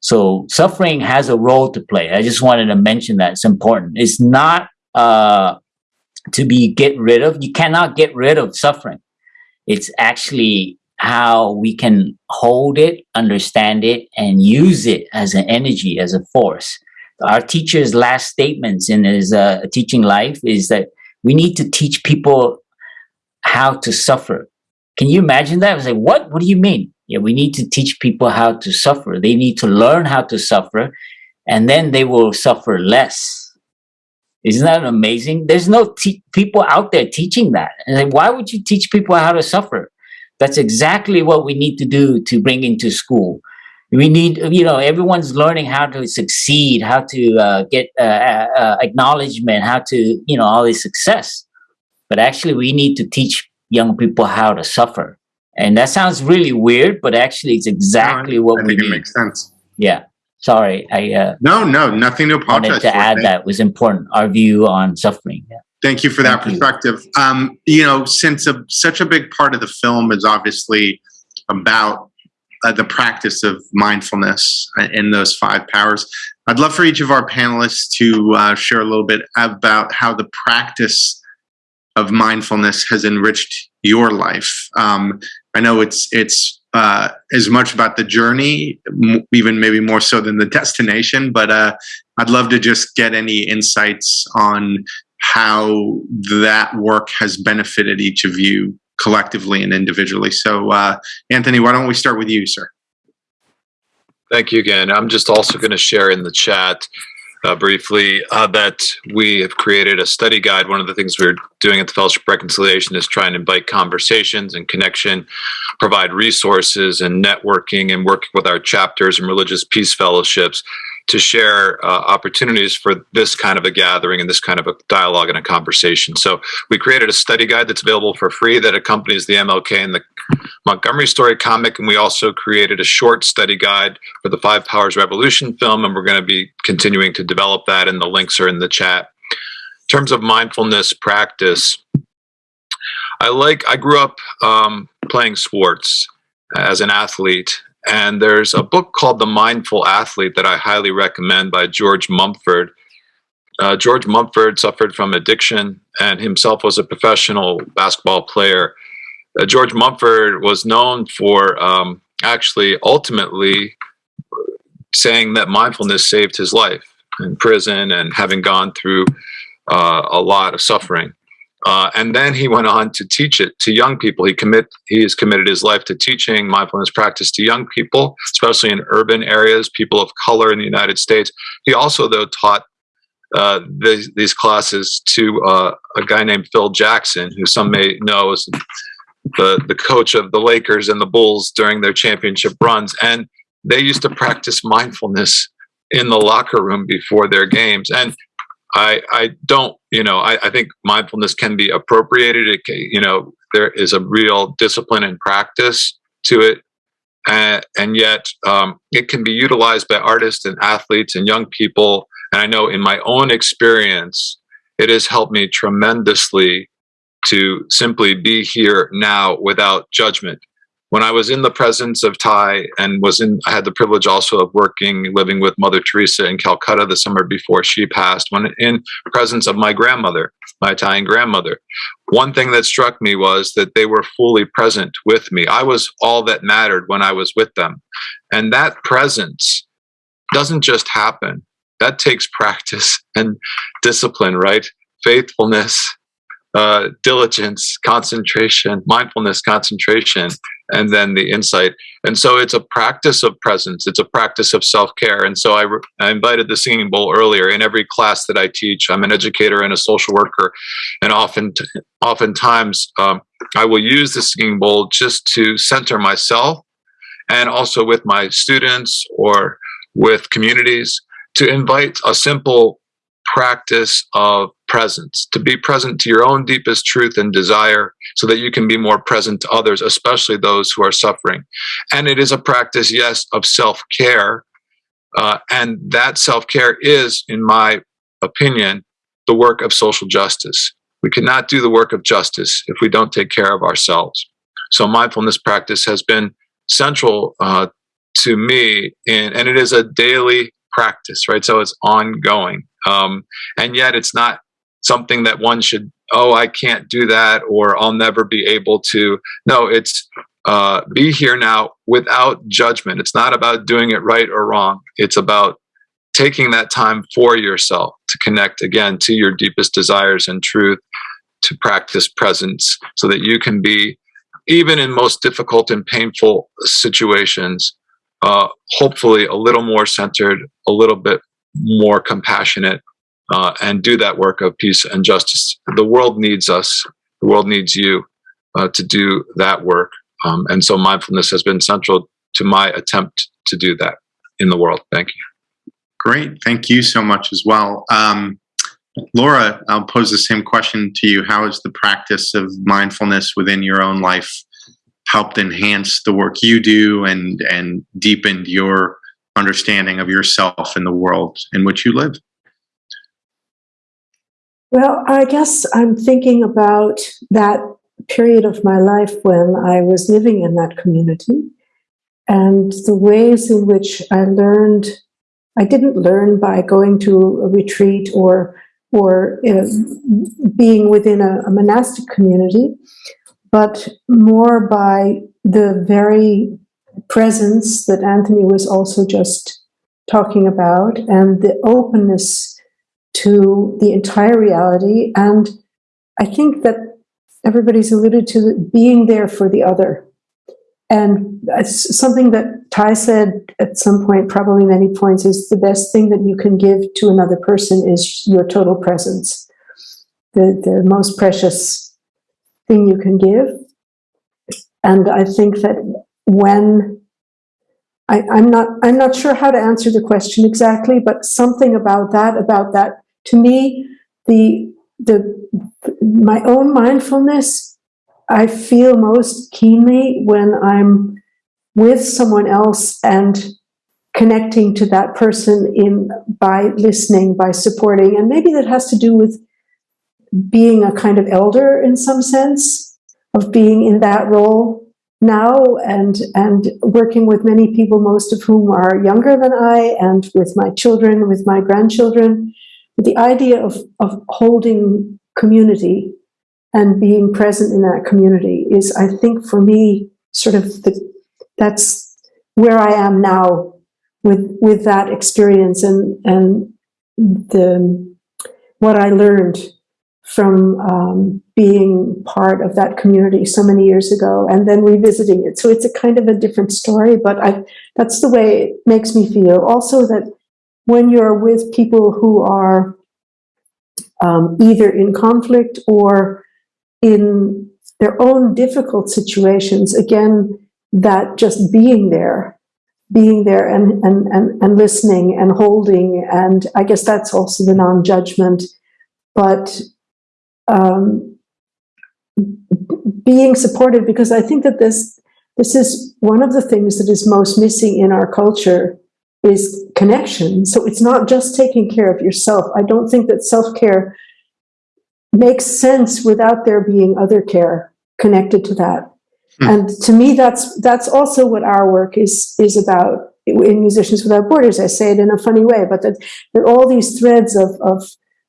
Speaker 5: So suffering has a role to play. I just wanted to mention that it's important. It's not uh, to be get rid of. You cannot get rid of suffering. It's actually how we can hold it, understand it, and use it as an energy, as a force. Our teacher's last statements in his uh, teaching life is that we need to teach people how to suffer. Can you imagine that? I was like, what? What do you mean? Yeah, we need to teach people how to suffer. They need to learn how to suffer, and then they will suffer less. Isn't that amazing? There's no people out there teaching that. And like, why would you teach people how to suffer? That's exactly what we need to do to bring into school. We need, you know, everyone's learning how to succeed, how to uh, get uh, uh, acknowledgement, how to, you know, all this success. But actually, we need to teach young people how to suffer and that sounds really weird, but actually it's exactly
Speaker 1: no,
Speaker 5: what
Speaker 1: I
Speaker 5: we
Speaker 1: think
Speaker 5: need.
Speaker 1: it makes sense.
Speaker 5: Yeah. Sorry, I uh,
Speaker 1: no, no, nothing to apologize
Speaker 5: wanted to
Speaker 1: for.
Speaker 5: add that was important. Our view on suffering. Yeah.
Speaker 1: Thank you for that
Speaker 5: Thank you.
Speaker 1: perspective. Um, you know, since a, such a big part of the film is obviously about uh, the practice of mindfulness in those five powers, I'd love for each of our panelists to uh, share a little bit about how the practice of mindfulness has enriched your life. Um, I know it's it's uh, as much about the journey, even maybe more so than the destination. But uh, I'd love to just get any insights on how that work has benefited each of you collectively and individually. So, uh, Anthony, why don't we start with you, sir?
Speaker 3: Thank you again. I'm just also going to share in the chat uh, briefly uh, that we have created a study guide. One of the things we're doing at the Fellowship Reconciliation is trying to invite conversations and connection, provide resources and networking, and working with our chapters and religious peace fellowships to share uh, opportunities for this kind of a gathering and this kind of a dialogue and a conversation. So we created a study guide that's available for free that accompanies the MLK and the Montgomery story comic, and we also created a short study guide for the Five Powers Revolution film, and we're going to be continuing to develop that, and the links are in the chat. In terms of mindfulness practice, I like. I grew up um, playing sports as an athlete, and there's a book called The Mindful Athlete that I highly recommend by George Mumford. Uh, George Mumford suffered from addiction and himself was a professional basketball player. Uh, George Mumford was known for um, actually ultimately saying that mindfulness saved his life in prison and having gone through uh, a lot of suffering. Uh, and then he went on to teach it to young people. He commit he has committed his life to teaching mindfulness practice to young people, especially in urban areas, people of color in the United States. He also, though, taught uh, these, these classes to uh, a guy named Phil Jackson, who some may know as the the coach of the Lakers and the Bulls during their championship runs. And they used to practice mindfulness in the locker room before their games. And I, I don't, you know, I, I think mindfulness can be appropriated. It you know, there is a real discipline and practice to it. And, and yet um, it can be utilized by artists and athletes and young people. And I know in my own experience, it has helped me tremendously to simply be here now without judgment when I was in the presence of Thay and was in, I had the privilege also of working, living with Mother Teresa in Calcutta the summer before she passed, when in presence of my grandmother, my Italian grandmother. One thing that struck me was that they were fully present with me. I was all that mattered when I was with them. And that presence doesn't just happen. That takes practice and discipline, right? Faithfulness, uh, diligence, concentration, mindfulness, concentration, and then the insight. And so it's a practice of presence. It's a practice of self care. And so I, I invited the singing bowl earlier. In every class that I teach, I'm an educator and a social worker, and often, oftentimes, um, I will use the singing bowl just to center myself and also with my students or with communities to invite a simple practice of presence, to be present to your own deepest truth and desire so that you can be more present to others, especially those who are suffering. And it is a practice, yes, of self care. Uh, and that self care is, in my opinion, the work of social justice. We cannot do the work of justice if we don't take care of ourselves. So mindfulness practice has been central uh, to me, in, and it is a daily practice, right? So it's ongoing, um, and yet it's not something that one should. Oh, I can't do that, or I'll never be able to. No, it's uh, be here now without judgment. It's not about doing it right or wrong. It's about taking that time for yourself to connect again to your deepest desires and truth, to practice presence so that you can be, even in most difficult and painful situations, uh, hopefully a little more centered, a little bit more compassionate, uh, and do that work of peace and justice. The world needs us, the world needs you uh, to do that work. Um, and so mindfulness has been central to my attempt to do that in the world. Thank you.
Speaker 1: Great. Thank you so much as well. Um, Laura, I'll pose the same question to you. How has the practice of mindfulness within your own life helped enhance the work you do and, and deepened your understanding of yourself and the world in which you live?
Speaker 2: Well, I guess I'm thinking about that period of my life when I was living in that community and the ways in which I learned I didn't learn by going to a retreat or or uh, being within a, a, monastic community, but more by the very presence that Anthony was also just talking about and the openness to the entire reality. And I think that everybody's alluded to being there for the other and something that Thay said at some point, probably many points, is the best thing that you can give to another person is your total presence. The, the most precious thing you can give. And I think that when I, I'm not I'm not sure how to answer the question exactly, but something about that, about that, to me, the the my own mindfulness I feel most keenly when I'm with someone else and connecting to that person in by listening, by supporting, and maybe that has to do with being a kind of elder in some sense, of being in that role now and and working with many people, most of whom are younger than I, and with my children, with my grandchildren. The idea of of holding community and being present in that community is, I think, for me, sort of the, that's where I am now with with that experience and and the what I learned from um, being part of that community so many years ago and then revisiting it. So it's a kind of a different story, but I, that's the way it makes me feel. Also that when you're with people who are um, either in conflict or in their own difficult situations, again, that just being there, being there and, and, and, and listening and holding, and I guess that's also the non-judgment, but um, being supportive, because I think that this, this is one of the things that is most missing in our culture is connection. So it's not just taking care of yourself. I don't think that self-care makes sense without there being other care connected to that. Hmm. And to me, that's that's also what our work is is about in Musicians Without Borders. I say it in a funny way, but that there are all these threads of, of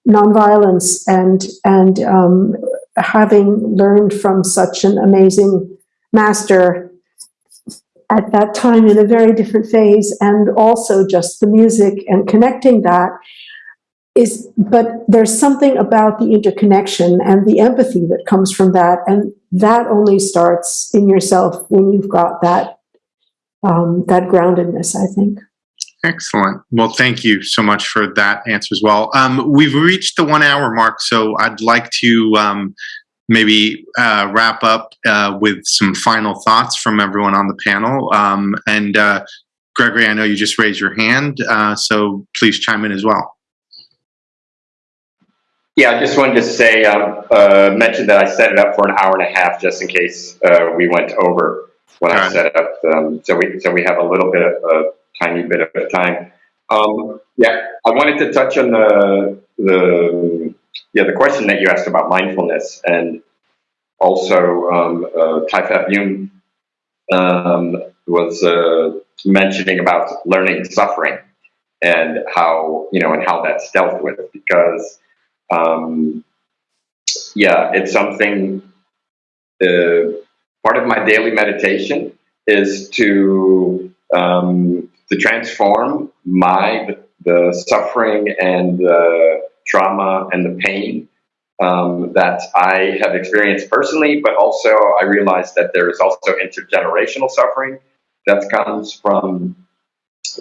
Speaker 2: nonviolence and and um, having learned from such an amazing master at that time in a very different phase, and also just the music and connecting that is but there's something about the interconnection and the empathy that comes from that. And that only starts in yourself when you've got that um, that groundedness i think
Speaker 1: excellent well thank you so much for that answer as well um, we've reached the one hour mark so i'd like to um, maybe uh, wrap up uh, with some final thoughts from everyone on the panel. Um, and uh, Gregory, I know you just raised your hand, uh, so please chime in as well.
Speaker 4: Yeah, I just wanted to say, um, uh, mention that I set it up for an hour and a half just in case uh, we went over when I
Speaker 1: Got it.
Speaker 4: set up. Um, so we so we have a little bit of a tiny bit of time. Um, yeah, I wanted to touch on the the yeah the question that you asked about mindfulness and also um, uh, Thay Phap Dung um, was uh, mentioning about learning suffering and how you know and how that's dealt with because um, yeah, it's something. Uh, part of my daily meditation is to um, to transform my the, the suffering and the trauma and the pain um, that I have experienced personally, but also I realize that there is also intergenerational suffering that comes from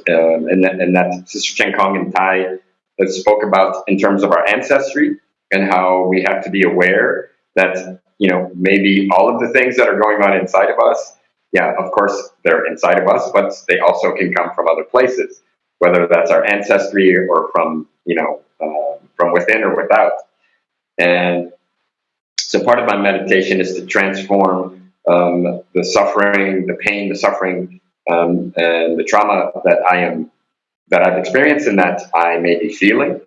Speaker 4: um, and, that, and that Sister Chan Khong and Thay that spoke about in terms of our ancestry and how we have to be aware that you know maybe all of the things that are going on inside of us yeah of course they're inside of us but they also can come from other places whether that's our ancestry or from you know uh, from within or without. And so part of my meditation is to transform um, the suffering the pain the suffering um, and the trauma that i am that I've experienced and that I may be feeling,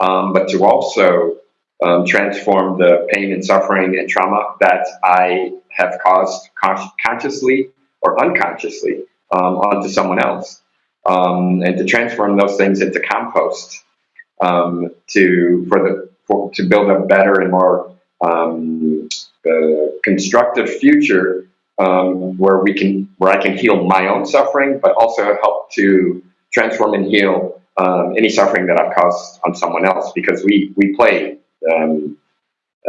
Speaker 4: um, but to also um, transform the pain and suffering and trauma that I have caused con- consciously or unconsciously um, onto someone else, um, and to transform those things into compost um, to for the for, to build a better and more um, uh, constructive future where we can where I can heal my own suffering, but also help to transform and heal um, any suffering that I've caused on someone else because we we play um,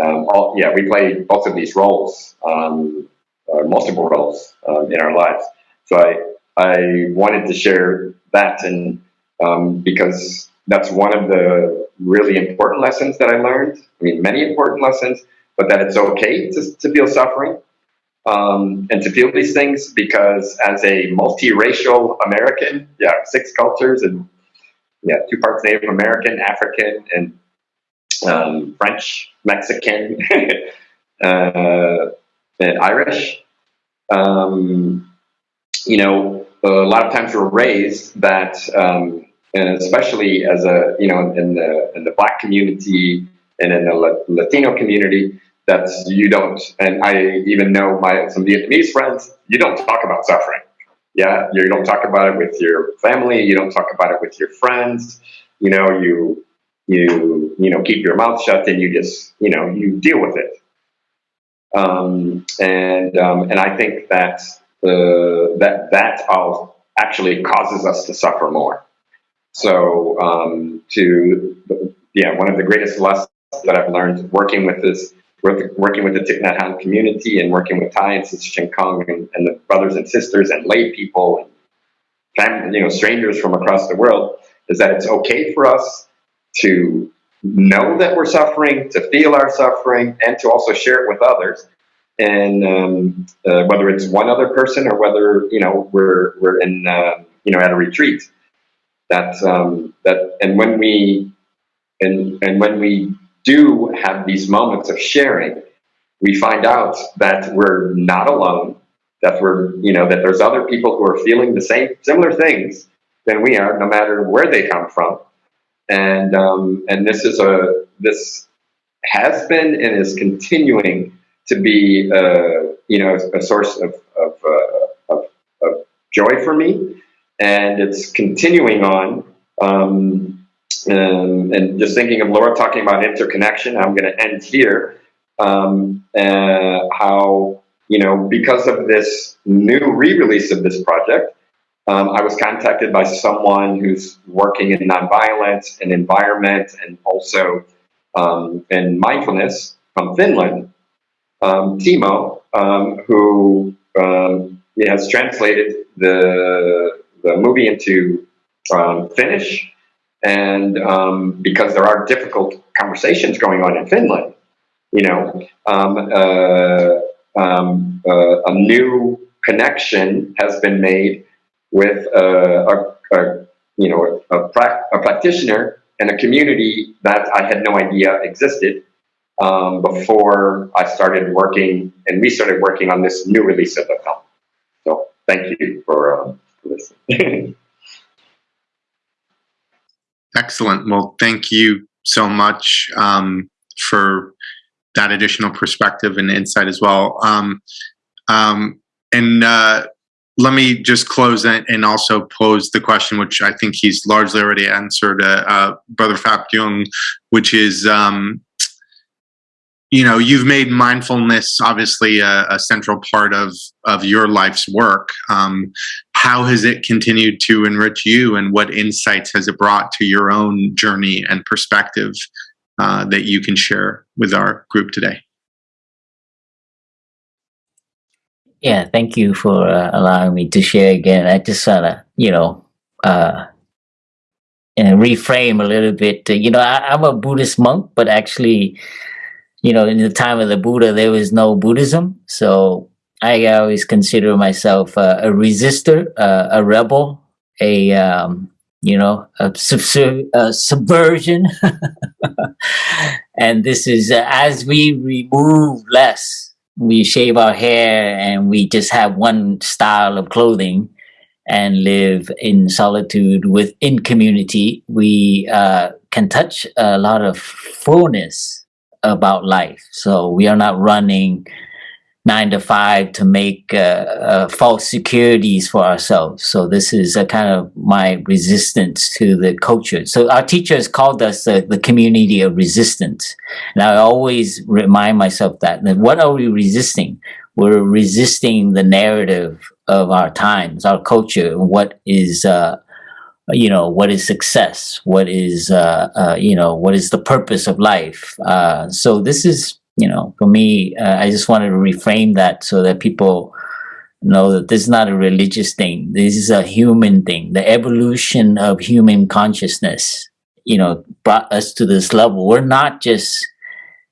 Speaker 4: um, all yeah we play both of these roles um, uh, multiple roles um, in our lives. So I I wanted to share that and um, because that's one of the really important lessons that I learned. I mean many important lessons but that it's okay to, to feel suffering um, and to feel these things because as a multiracial American, yeah, six cultures and yeah, two parts Native American, African, and um, French, Mexican, uh, and Irish. Um, you know, a lot of times we're raised that, um, and especially as a you know in the in the Black community and in the Latino community, that you don't, and I even know my some Vietnamese friends, you don't talk about suffering. Yeah, you don't talk about it with your family. You don't talk about it with your friends. You know, you you you know keep your mouth shut and you just you know you deal with it. Um, and um, and I think that uh, that that all actually causes us to suffer more. So um, to yeah, one of the greatest lessons that I've learned working with this working with the Thich Nhat Hanh community and working with Thay and Chan Khong and, and, the brothers and sisters and lay people and family, you know, strangers from across the world, is that it's okay for us to know that we're suffering, to feel our suffering, and to also share it with others. And um, uh, whether it's one other person or whether you know we're we're in uh, you know at a retreat, that um, that and when we and and when we do have these moments of sharing, we find out that we're not alone, that we're, you know, that there's other people who are feeling the same, similar things than we are, no matter where they come from. And, um, and this is a, this has been and is continuing to be, uh, you know, a source of, of, uh, of, of joy for me. And it's continuing on. Um, um, and just thinking of Laura talking about interconnection, I'm going to end here. Um, uh, how, you know, because of this new re release of this project, um, I was contacted by someone who's working in nonviolence and environment and also um, in mindfulness from Finland, um, Timo, um, who has translated the, the movie into Finnish. And um, because there are difficult conversations going on in Finland, you know, um, uh, um, uh, a new connection has been made with uh, a, a, you know, a, pra- a practitioner and a community that I had no idea existed um, before I started working and we started working on this new release of the film. So thank you for um, listening.
Speaker 1: Excellent. Well, thank you so much um, for that additional perspective and insight as well. Um, um, and uh, let me just close and, and also pose the question, which I think he's largely already answered, uh, uh, Brother Phap Dung, which is, um, you know, you've made mindfulness obviously a, a, central part of of your life's work. Um, how has it continued to enrich you, and what insights has it brought to your own journey and perspective uh, that you can share with our group today?
Speaker 5: Yeah, thank you for uh, allowing me to share again. I just want to, you know, uh, and reframe a little bit. You know, I, I'm a Buddhist monk, but actually, you know, in the time of the Buddha, there was no Buddhism. So I always consider myself uh, a resistor, uh, a rebel, a, um, you know, a subversion. and this is uh, as we remove less we shave our hair and we just have one style of clothing and live in solitude within community, we uh, can touch a lot of fullness about life. So we are not running nine to five to make uh, uh, false securities for ourselves. So this is a kind of my resistance to the culture. So our teachers called us uh, the community of resistance. And I always remind myself that, that what are we resisting? We're resisting the narrative of our times, our culture, what is, uh, you know, what is success? What is, uh, uh, you know, what is the purpose of life? so this is you know, for me, uh, I just wanted to reframe that so that people know that this is not a religious thing. This is a human thing. The evolution of human consciousness, you know, brought us to this level. We're not just,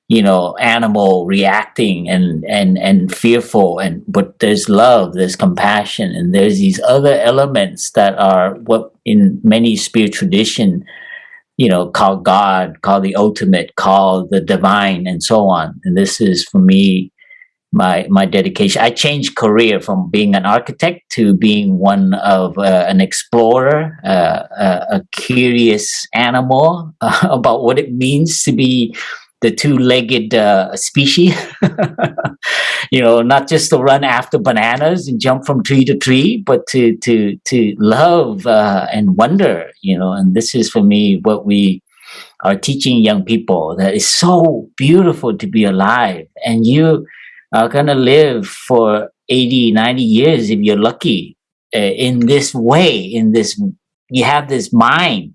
Speaker 5: you know, animal reacting and and and fearful, and but there's love, there's compassion, and there's these other elements that are what in many spiritual tradition you know, call God, call the ultimate, call the divine, and so on. And this is for me my my dedication. I changed career from being an architect to being one of uh, an explorer, uh, a, a, curious animal uh, about what it means to be the two-legged uh, species. you know, not just to run after bananas and jump from tree to tree, but to to to love uh, and wonder. You know, and this is for me what we are teaching young people that it's so beautiful to be alive, and you are gonna live for 80, 90 years if you're lucky uh, in this way. In this, you have this mind,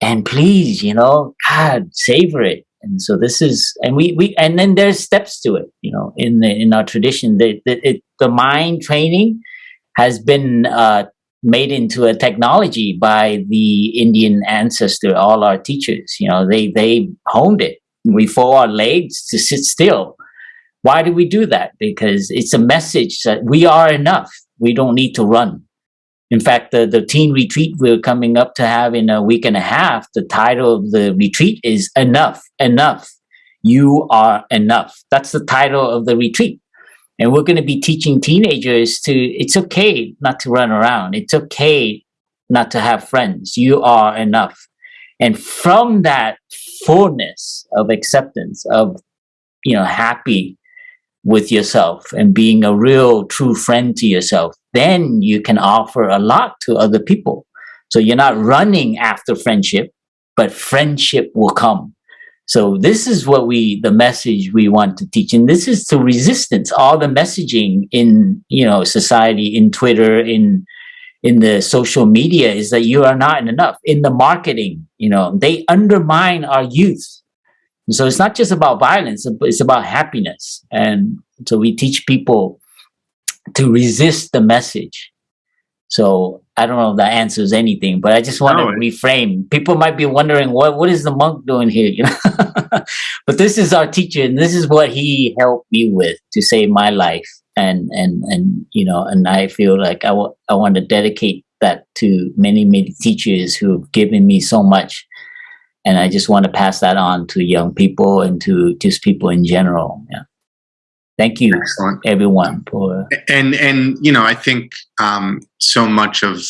Speaker 5: and please, you know, God, savor it and so this is and we we and then there's steps to it you know in the, in our tradition the the, the mind training has been uh, made into a technology by the indian ancestor all our teachers you know they they honed it. We fold our legs to sit still. Why do we do that? Because it's a message that we are enough. We don't need to run in fact, the, the teen retreat we're coming up to have in a week and a half, the title of the retreat is Enough, Enough. You are enough. That's the title of the retreat. And we're going to be teaching teenagers to, it's okay not to run around. It's okay not to have friends. You are enough. And from that fullness of acceptance, of, you know, happy with yourself and being a real true friend to yourself, then you can offer a lot to other people. So you're not running after friendship, but friendship will come. So this is what we, the message we want to teach. And this is to resistance, all the messaging in, you know, society, in Twitter, in, in the social media is that you are not enough. In the marketing, you know, they undermine our youth so it's not just about violence, it's about happiness. And so we teach people to resist the message. So I don't know if that answers anything, but I just want no, to reframe. People might be wondering what what is the monk doing here, you know? but this is our teacher, and this is what he helped me with to save my life. And and and you know, and I feel like I I want to dedicate that to many many teachers who've given me so much, and I just want to pass that on to young people and to just people in general. Yeah. Thank you,
Speaker 1: Excellent.
Speaker 5: everyone, for
Speaker 1: and and you know i think um, so much of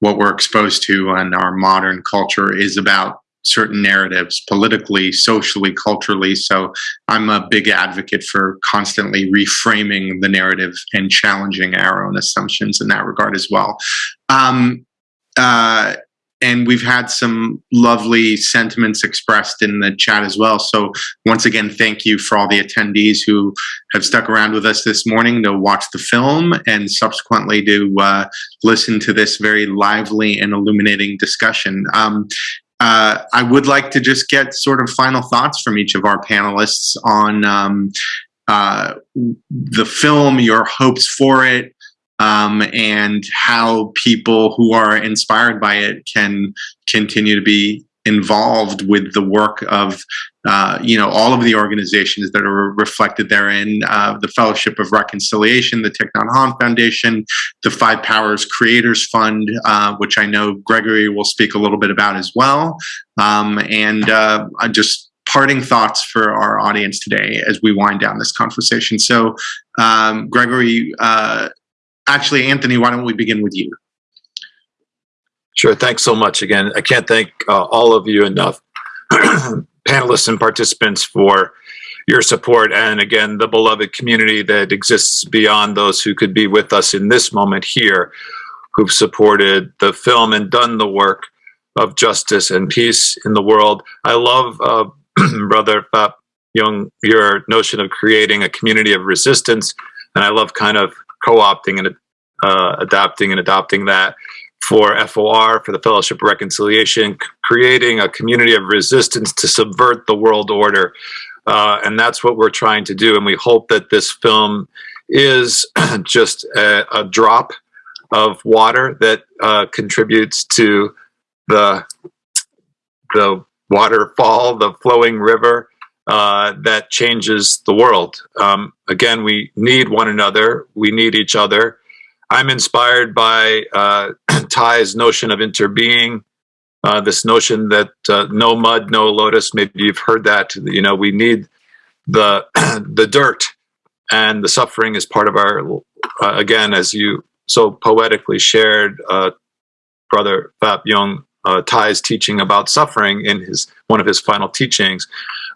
Speaker 1: what we're exposed to in our modern culture is about certain narratives politically socially culturally so i'm a big advocate for constantly reframing the narrative and challenging our own assumptions in that regard as well um, uh, and we've had some lovely sentiments expressed in the chat as well so once again thank you for all the attendees who have stuck around with us this morning to watch the film and subsequently to uh, listen to this very lively and illuminating discussion. Um, uh, I would like to just get sort of final thoughts from each of our panelists on um, uh, the film, your hopes for it, um, and how people who are inspired by it can continue to be involved with the work of uh, you know all of the organizations that are reflected therein uh, the fellowship of reconciliation the Thich foundation the five powers creators fund uh, which i know gregory will speak a little bit about as well. Um, and uh, just parting thoughts for our audience today as we wind down this conversation. So um, gregory uh, actually anthony why don't we begin with you
Speaker 3: Sure. Thanks so much again. I can't thank uh, all of you enough, panelists and participants, for your support. And again, the beloved community that exists beyond those who could be with us in this moment here, who've supported the film and done the work of justice and peace in the world. I love, uh, Brother Phap Dung, your notion of creating a community of resistance. And I love kind of co opting and uh, adapting and adopting that for FOR, for the Fellowship of Reconciliation, creating a community of resistance to subvert the world order. Uh, and that's what we're trying to do. And we hope that this film is just a, a drop of water that uh, contributes to the, the waterfall, the flowing river uh, that changes the world. Um, again, we need one another, we need each other. I'm inspired by uh, Thay's notion of interbeing, uh, this notion that uh, no mud, no lotus. Maybe you've heard that. You know, we need the the dirt, and the suffering is part of our. Uh, again, as you so poetically shared, brother Phap Dung Thay's teaching about suffering in his one of his final teachings,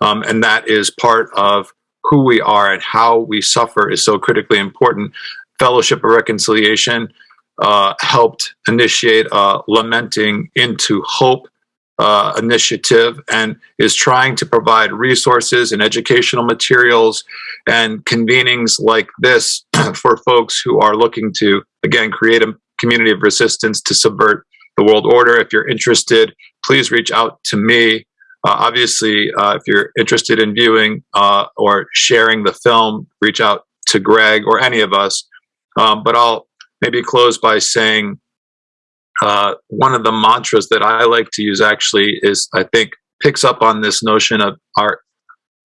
Speaker 3: um, and that is part of who we are and how we suffer is so critically important. Fellowship of Reconciliation uh, helped initiate a lamenting into hope uh, initiative and is trying to provide resources and educational materials and convenings like this for folks who are looking to, again, create a community of resistance to subvert the world order. If you're interested, please reach out to me. Uh, obviously, uh, if you're interested in viewing uh, or sharing the film, reach out to Greg or any of us. Um, but I'll maybe close by saying uh, one of the mantras that I like to use actually is I think picks up on this notion of our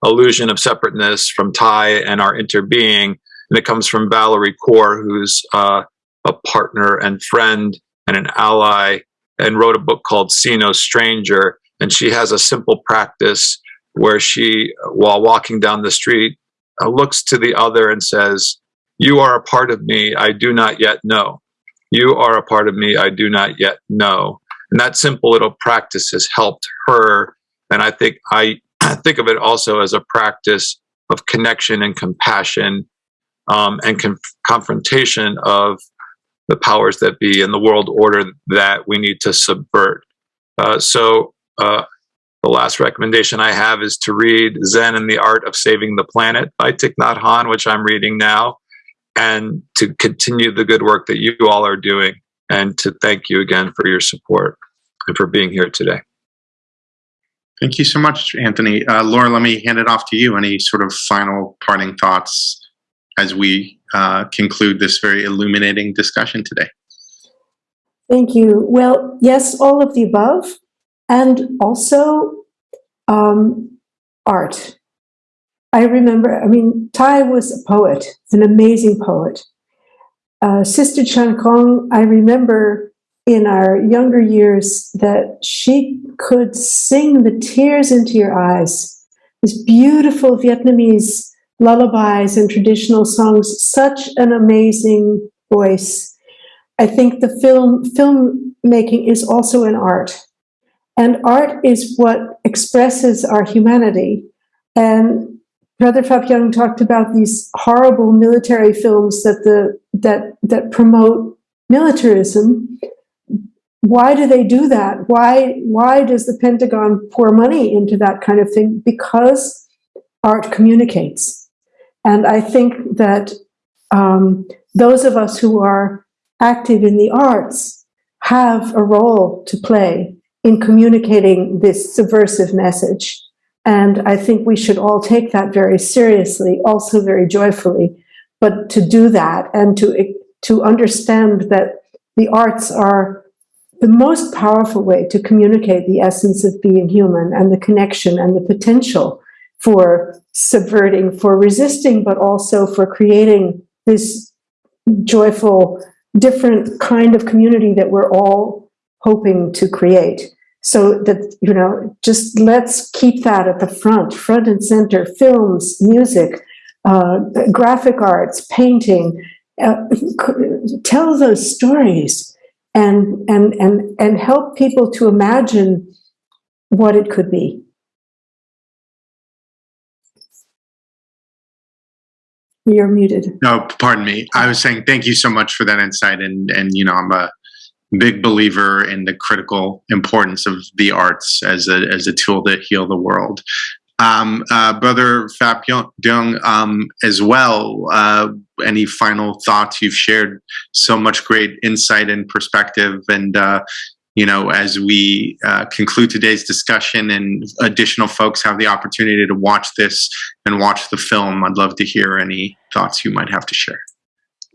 Speaker 3: illusion of separateness from Thay and our interbeing. And it comes from Valerie Kaur, who's uh, a partner and friend and an ally, and wrote a book called See No Stranger. And she has a simple practice where she, while walking down the street, uh, looks to the other and says, You are a part of me I do not yet know. You are a part of me I do not yet know. And that simple little practice has helped her. And I think I think of it also as a practice of connection and compassion um, and con- confrontation of the powers that be and the world order that we need to subvert. Uh, so, uh, the last recommendation I have is to read Zen and the Art of Saving the Planet by Thich Nhat Hanh, which I'm reading now, and to continue the good work that you all are doing, and to thank you again for your support and for being here today.
Speaker 1: Thank you so much, Anthony. Uh, Laura, let me hand it off to you. Any sort of final parting thoughts as we uh, conclude this very illuminating discussion today?
Speaker 2: Thank you. Well, yes, all of the above, and also um, art. I remember, I mean, Thay was a poet, an amazing poet. Uh, Sister Chan Khong, I remember in our younger years that she could sing the tears into your eyes. These beautiful Vietnamese lullabies and traditional songs, such an amazing voice. I think the film filmmaking is also an art. And art is what expresses our humanity. And Brother Dung talked about these horrible military films that the that that promote militarism. Why do they do that? Why why does the Pentagon pour money into that kind of thing? Because art communicates, and I think that um, those of us who are active in the arts have a role to play in communicating this subversive message. And I think we should all take that very seriously, also very joyfully. But to do that and to, to understand that the arts are the most powerful way to communicate the essence of being human and the connection and the potential for subverting, for resisting, but also for creating this joyful, different kind of community that we're all hoping to create. So that, you know, just let's keep that at the front, front and center, films, music, uh, graphic arts, painting, uh, tell those stories and, and, and, and help people to imagine what it could be. You're muted.
Speaker 1: No, pardon me. I was saying thank you so much for that insight, and and you know I'm a big believer in the critical importance of the arts as a as a tool to heal the world. Um, uh, Brother Phap Dung, um, as well. Uh, any final thoughts? You've shared so much great insight and perspective, and uh, you know, as we uh, conclude today's discussion and additional folks have the opportunity to watch this and watch the film, I'd love to hear any thoughts you might have to share.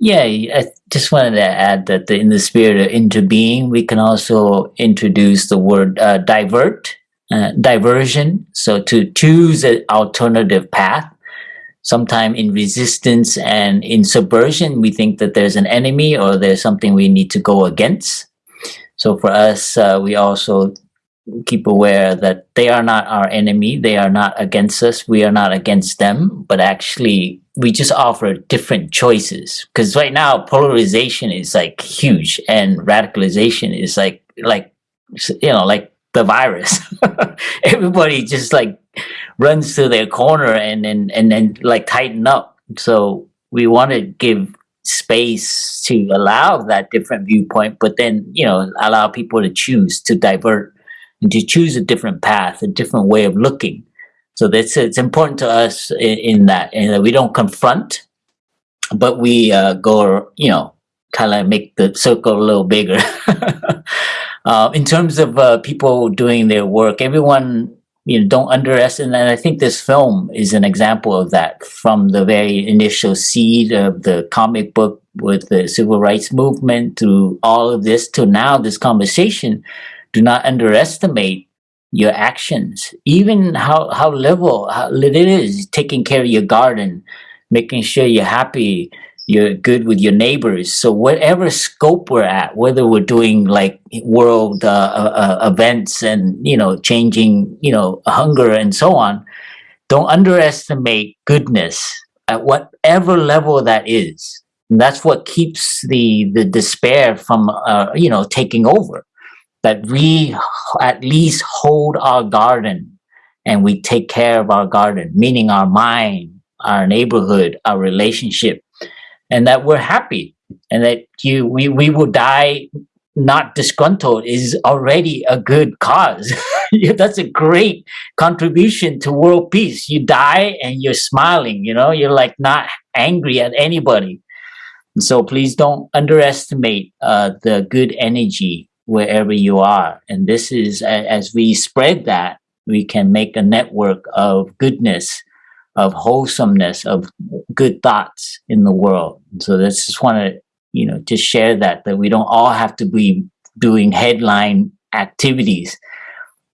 Speaker 5: Yeah, I just wanted to add that in the spirit of interbeing, we can also introduce the word uh, divert, uh, diversion. So to choose an alternative path. Sometime in resistance and in subversion, we think that there's an enemy or there's something we need to go against. So for us, uh, we also keep aware that they are not our enemy. They are not against us. We are not against them, but actually we just offer different choices. Because right now polarization is like huge and radicalization is like, like, you know, like the virus. Everybody just like runs to their corner and then, and then like tighten up. So we want to give space to allow that different viewpoint, but then, you know, allow people to choose to divert and to choose a different path, a different way of looking. So that's it's important to us in, in that, and that we don't confront, but we uh, go, you know, kind of make the circle a little bigger. uh, in terms of uh, people doing their work, everyone you know, don't underestimate. And I think this film is an example of that from the very initial seed of the comic book with the civil rights movement to all of this to now this conversation. Do not underestimate your actions, even how, how level how it is taking care of your garden, making sure you're happy, you're good with your neighbors. So whatever scope we're at, whether we're doing like world uh, uh, uh, events and, you know, changing, you know, hunger and so on, don't underestimate goodness at whatever level that is. And that's what keeps the, the despair from, uh, you know, taking over. That we at least hold our garden and we take care of our garden, meaning our mind, our neighborhood, our relationship, and that we're happy and that you we, we will die not disgruntled is already a good cause. That's a great contribution to world peace. You die and you're smiling, you know, you're like not angry at anybody. So please don't underestimate uh, the good energy wherever you are. And this is, as we spread that, we can make a network of goodness of wholesomeness, of good thoughts in the world. So that's just want to, you know, just share that, that we don't all have to be doing headline activities,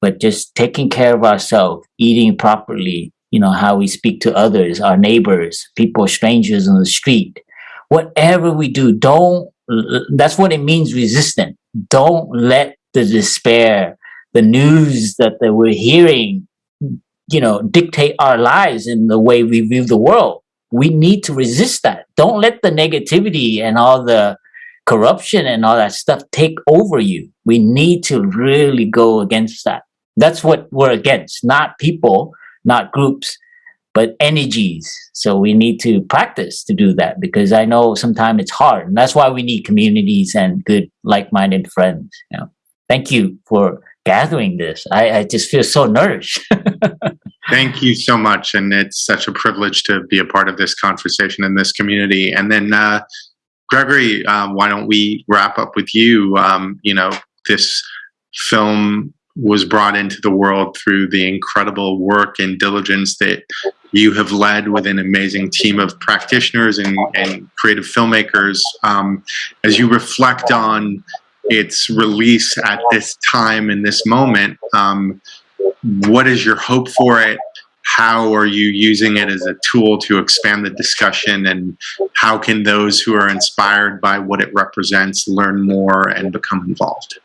Speaker 5: but just taking care of ourselves, eating properly, you know, how we speak to others, our neighbors, people, strangers on the street. Whatever we do, don't, that's what it means resistant. Don't let the despair, the news that, that we're hearing, you know, dictate our lives in the way we view the world. We need to resist that. Don't let the negativity and all the corruption and all that stuff take over you. We need to really go against that. That's what we're against, not people, not groups, but energies. So we need to practice to do that because I know sometimes it's hard. And that's why we need communities and good, like-minded friends. You know? Thank you for gathering this. I, I just feel so nourished.
Speaker 1: Thank you so much. And it's such a privilege to be a part of this conversation in this community. And then, uh, Gregory, uh, why don't we wrap up with you? Um, you know, this film was brought into the world through the incredible work and diligence that you have led with an amazing team of practitioners and, and creative filmmakers. Um, as you reflect on its release at this time in this moment, um, what is your hope for it? How are you using it as a tool to expand the discussion? And how can those who are inspired by what it represents learn more and become involved?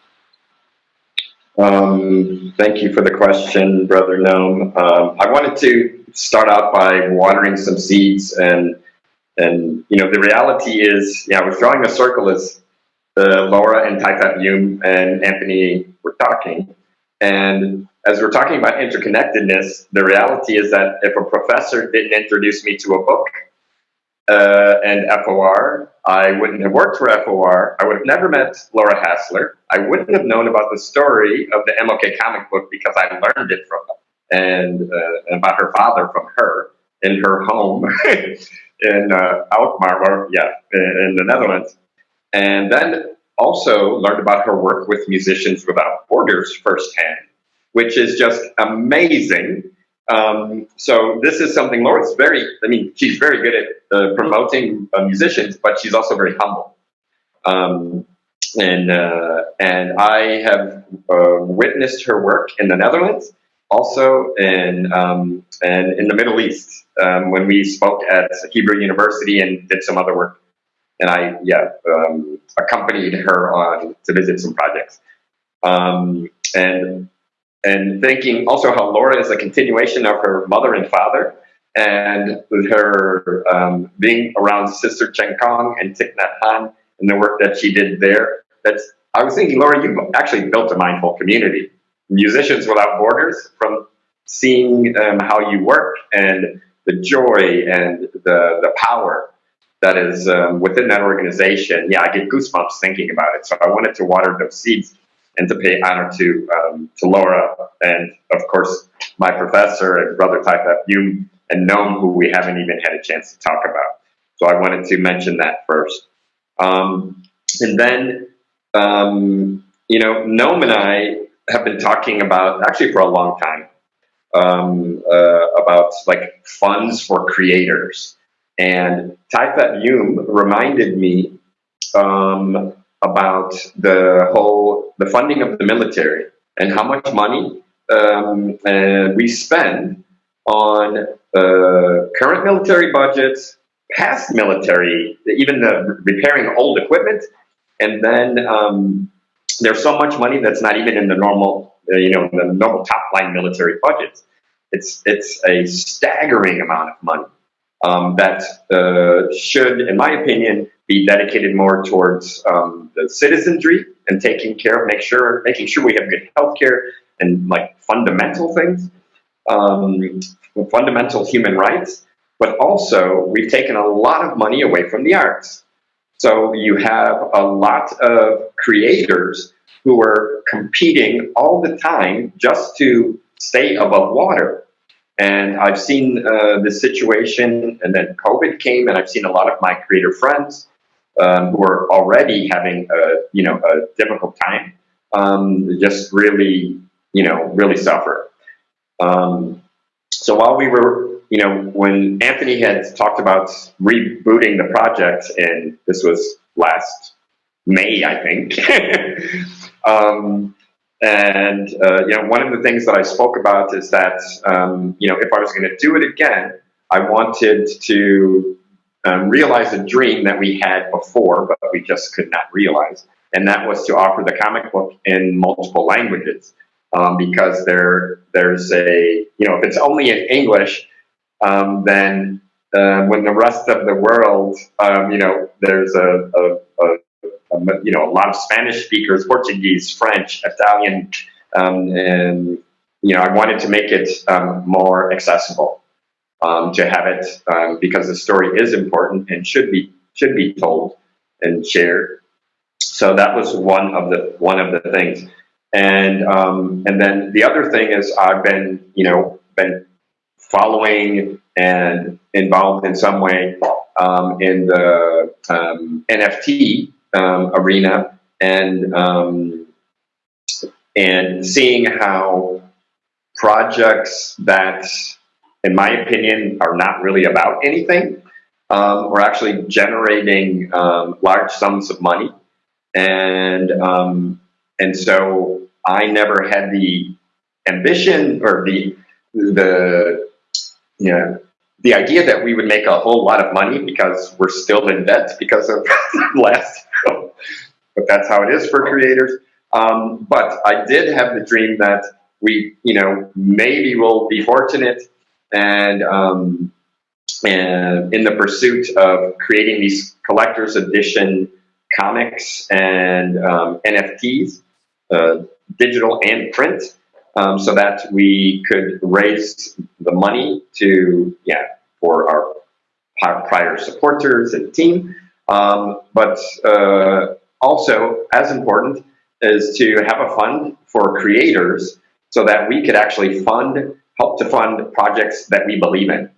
Speaker 4: Um, thank you for the question, Brother Noam. Um, I wanted to start out by watering some seeds and and you know the reality is, yeah, was drawing a circle as uh, Laura and Thay Dung and Anthony were talking, and as we're talking about interconnectedness, the reality is that if a professor didn't introduce me to a book uh, and FOR, I wouldn't have worked for FOR. I would have never met Laura Hassler. I wouldn't have known about the story of the MLK comic book because I learned it from them and, uh, about her father from her in her home in uh, Alkmaar, yeah, in the Netherlands. And then also learned about her work with Musicians Without Borders firsthand, which is just amazing um, so this is something Laura's very, I mean, she's very good at uh, promoting uh, musicians, but she's also very humble. Um, and, uh, and I have uh, witnessed her work in the Netherlands, also in, um, and in the Middle East, um, when we spoke at Hebrew University and did some other work. And I, yeah, um, accompanied her on to visit some projects. Um, and and thinking also how Laura is a continuation of her mother and father, and with her um, being around Sister Chan Khong and Thich Nhat Hanh and the work that she did there. That's I was thinking, Laura, you actually built a mindful community, musicians without borders, from seeing um, how you work and the joy and the the power that is um, within that organization. Yeah, I get goosebumps thinking about it. So I wanted to water those seeds and to pay honor to um, to Laura and of course my professor and brother Dung and Noam, who we haven't even had a chance to talk about. So I wanted to mention that first. Um, and then, um, you know, Noam and I have been talking about, actually for a long time, um, uh, about like funds for creators. And Thay Phap Dung reminded me um, about the whole the funding of the military and how much money um, uh, we spend on uh, current military budgets, past military, even the repairing old equipment, and then um, there's so much money that's not even in the normal, uh, you know, the normal top line military budgets. It's it's a staggering amount of money um, that uh, should, in my opinion, be dedicated more towards um, the citizenry and taking care of, make sure, making sure we have good health care and like fundamental things, um, fundamental human rights. But also, we've taken a lot of money away from the arts. So you have a lot of creators who are competing all the time just to stay above water. And I've seen uh, this situation, and then COVID came, and I've seen a lot of my creator friends um, who are already having a you know a difficult time, um, just really you know really suffer. Um, so while we were you know when Anthony had talked about rebooting the project, and this was last May, I think. Um, and uh, you know, one of the things that I spoke about is that um, you know, if I was going to do it again, I wanted to um, realize a dream that we had before, but we just could not realize, and that was to offer the comic book in multiple languages. Um, because there, there's a, you know, if it's only in English, um, then uh, when the rest of the world, um, you know, there's a, a, a um, you know, a lot of Spanish speakers, Portuguese, French, Italian, um, and you know, I wanted to make it um, more accessible um, to have it because the story is important and should be should be told and shared. So that was one of the one of the things, and and then the other thing is I've been you know been following and involved in some way in the NFT um, arena and um, and seeing how projects that, in my opinion, are not really about anything, um, are actually generating um, large sums of money, and um, and so I never had the ambition or the the you know the idea that we would make a whole lot of money because we're still in debt because of last but that's how it is for creators. Um, but I did have the dream that we, you know, maybe we'll be fortunate and, um, and in the pursuit of creating these collector's edition comics and um, NFTs, uh, digital and print, um, so that we could raise the money to, yeah, for our prior supporters and team. Um, but uh, also, as important, is to have a fund for creators so that we could actually fund, help to fund projects that we believe in.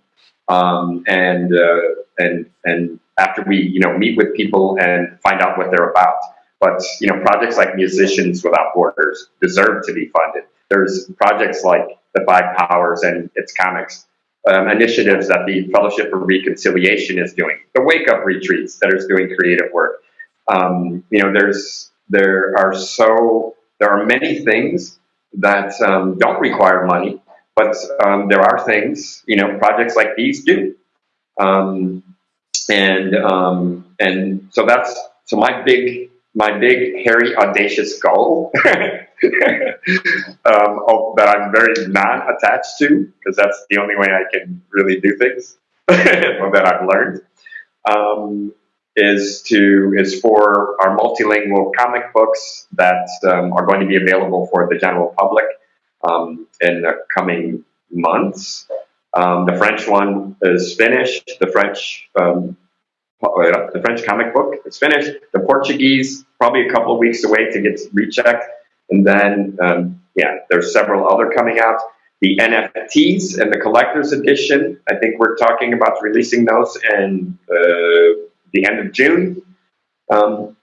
Speaker 4: Um, and, uh, and, and after we, you know, meet with people and find out what they're about. But, you know, projects like Musicians Without Borders deserve to be funded. There's projects like The Five Powers and its comics, um, initiatives that the Fellowship for Reconciliation is doing, the Wake Up Retreats that is doing creative work. Um, you know, there's there are so there are many things that um, don't require money, but um, there are things you know projects like these do, um, and um, and so that's so my big my big hairy audacious goal um, that I'm very non-attached to because that's the only way I can really do things that I've learned um, is to is for our multilingual comic books that um, are going to be available for the general public um, in the coming months. Um, the French one is finished. The French um, the French comic book is finished. The Portuguese probably a couple of weeks away to get rechecked, and then um, yeah, there's several other coming out. The NFTs and the collector's edition, I think we're talking about releasing those in uh, the end of June. Um,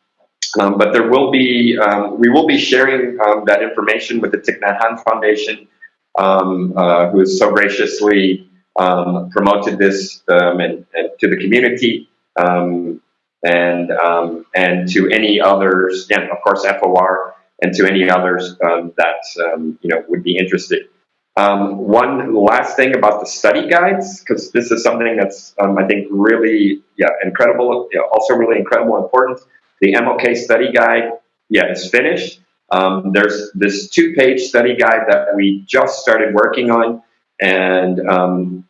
Speaker 4: um, but there will be, um, we will be sharing um, that information with the Thich Nhat Hanh Foundation, um, uh, who has so graciously um, promoted this and, and, to the community and and to any others, and of course FOR, and to any others that you know would be interested um, one last thing about the study guides, because this is something that's, um, I think, really, yeah, incredible, yeah, also really incredible important. The MLK study guide, yeah, is finished. Um, there's this two-page study guide that we just started working on, and um,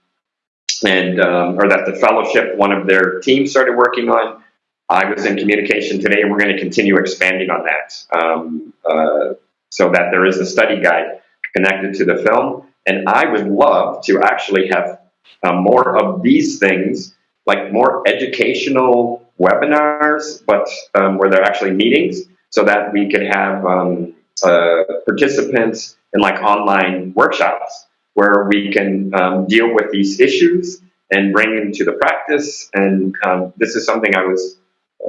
Speaker 4: and um, or that the fellowship, one of their teams, started working on. I was in communication today, and we're going to continue expanding on that, um, uh, so that there is a study guide connected to the film. And I would love to actually have uh, more of these things, like more educational webinars, but um, where they're actually meetings, so that we could have um, uh, participants in like online workshops where we can um, deal with these issues and bring them to the practice. And um, this is something I was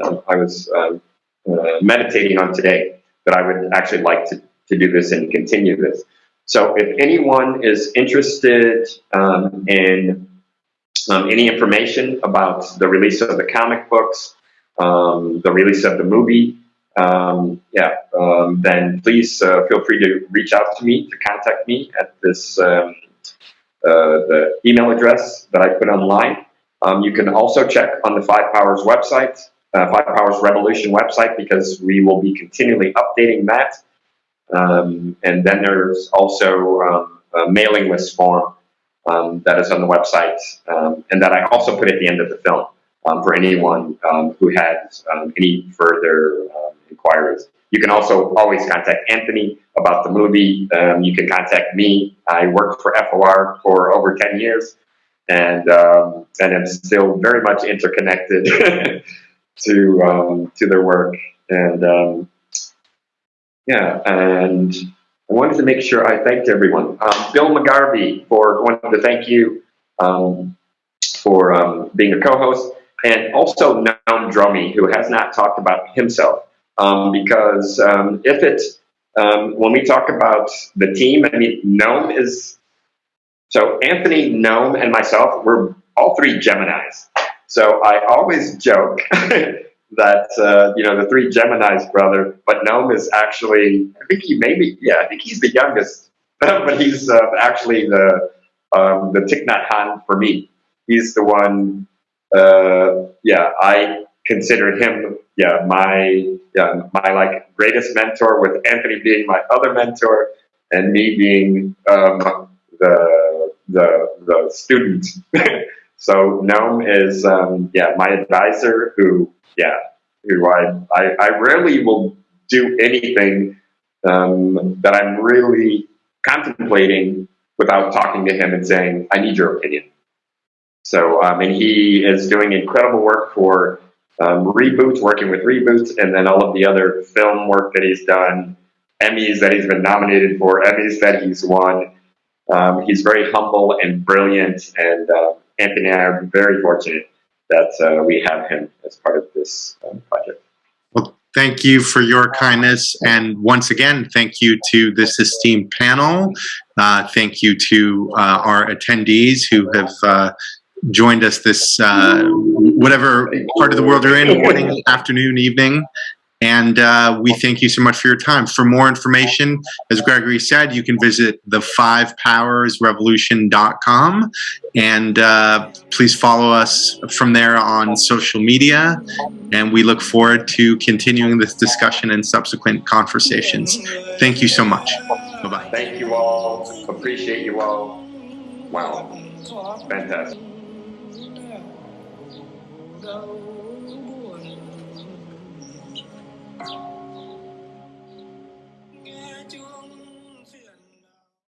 Speaker 4: uh, I was um, uh, meditating on today that I would actually like to, to do this and continue this. So if anyone is interested um, in um, any information about the release of the comic books, um, the release of the movie, um, yeah, um, then please uh, feel free to reach out to me to contact me at this um, uh, the email address that I put online. Um, you can also check on the Five Powers website, uh, Five Powers Revolution website, because we will be continually updating that. Um, and then there's also um, a mailing list form um, that is on the website, um, and that I also put at the end of the film um, for anyone um, who has any further inquiries. You can also always contact Anthony about the movie. You can contact me. I worked for FOR for over 10 years and and I'm still very much interconnected to um, to their work. And um, yeah, and I wanted to make sure I thanked everyone. Um, Bill McGarvey for wanted to thank you um, for um, being a co-host, and also Noam Dromi, who has not talked about himself. Um, because if it, when we talk about the team, I mean, Noam is, so Anthony, Noam, and myself, we're all three Geminis. So I always joke that, uh, you know, the three Geminis brother, but Noam is actually, I think he maybe, yeah, I think he's the youngest, but he's uh, actually the, um, the Thich Nhat for me. He's the one, uh, yeah, I considered him, yeah, my, yeah, my like greatest mentor with Anthony being my other mentor and me being, um, the, the, the student. so Noam is, um, yeah, my advisor who, yeah, who I, I, I rarely will do anything um, that I'm really contemplating without talking to him and saying, I need your opinion. So, um, and he is doing incredible work for um, Reboot, working with Reboot, and then all of the other film work that he's done, Emmys that he's been nominated for, Emmys that he's won. Um, he's very humble and brilliant, and uh, Anthony and I are very fortunate that uh, we have him as part of this um, project.
Speaker 1: Well, thank you for your kindness. And once again, thank you to this esteemed panel. Uh, thank you to uh, our attendees who have uh, joined us this, uh, whatever part of the world you're in, morning, afternoon, evening. And uh, we thank you so much for your time. For more information, as Gregory said, you can visit the fivepowersrevolution.com and uh, please follow us from there on social media. And we look forward to continuing this discussion and subsequent conversations. Thank you so much. Bye bye.
Speaker 4: Thank you all. Appreciate you all. Wow. Fantastic.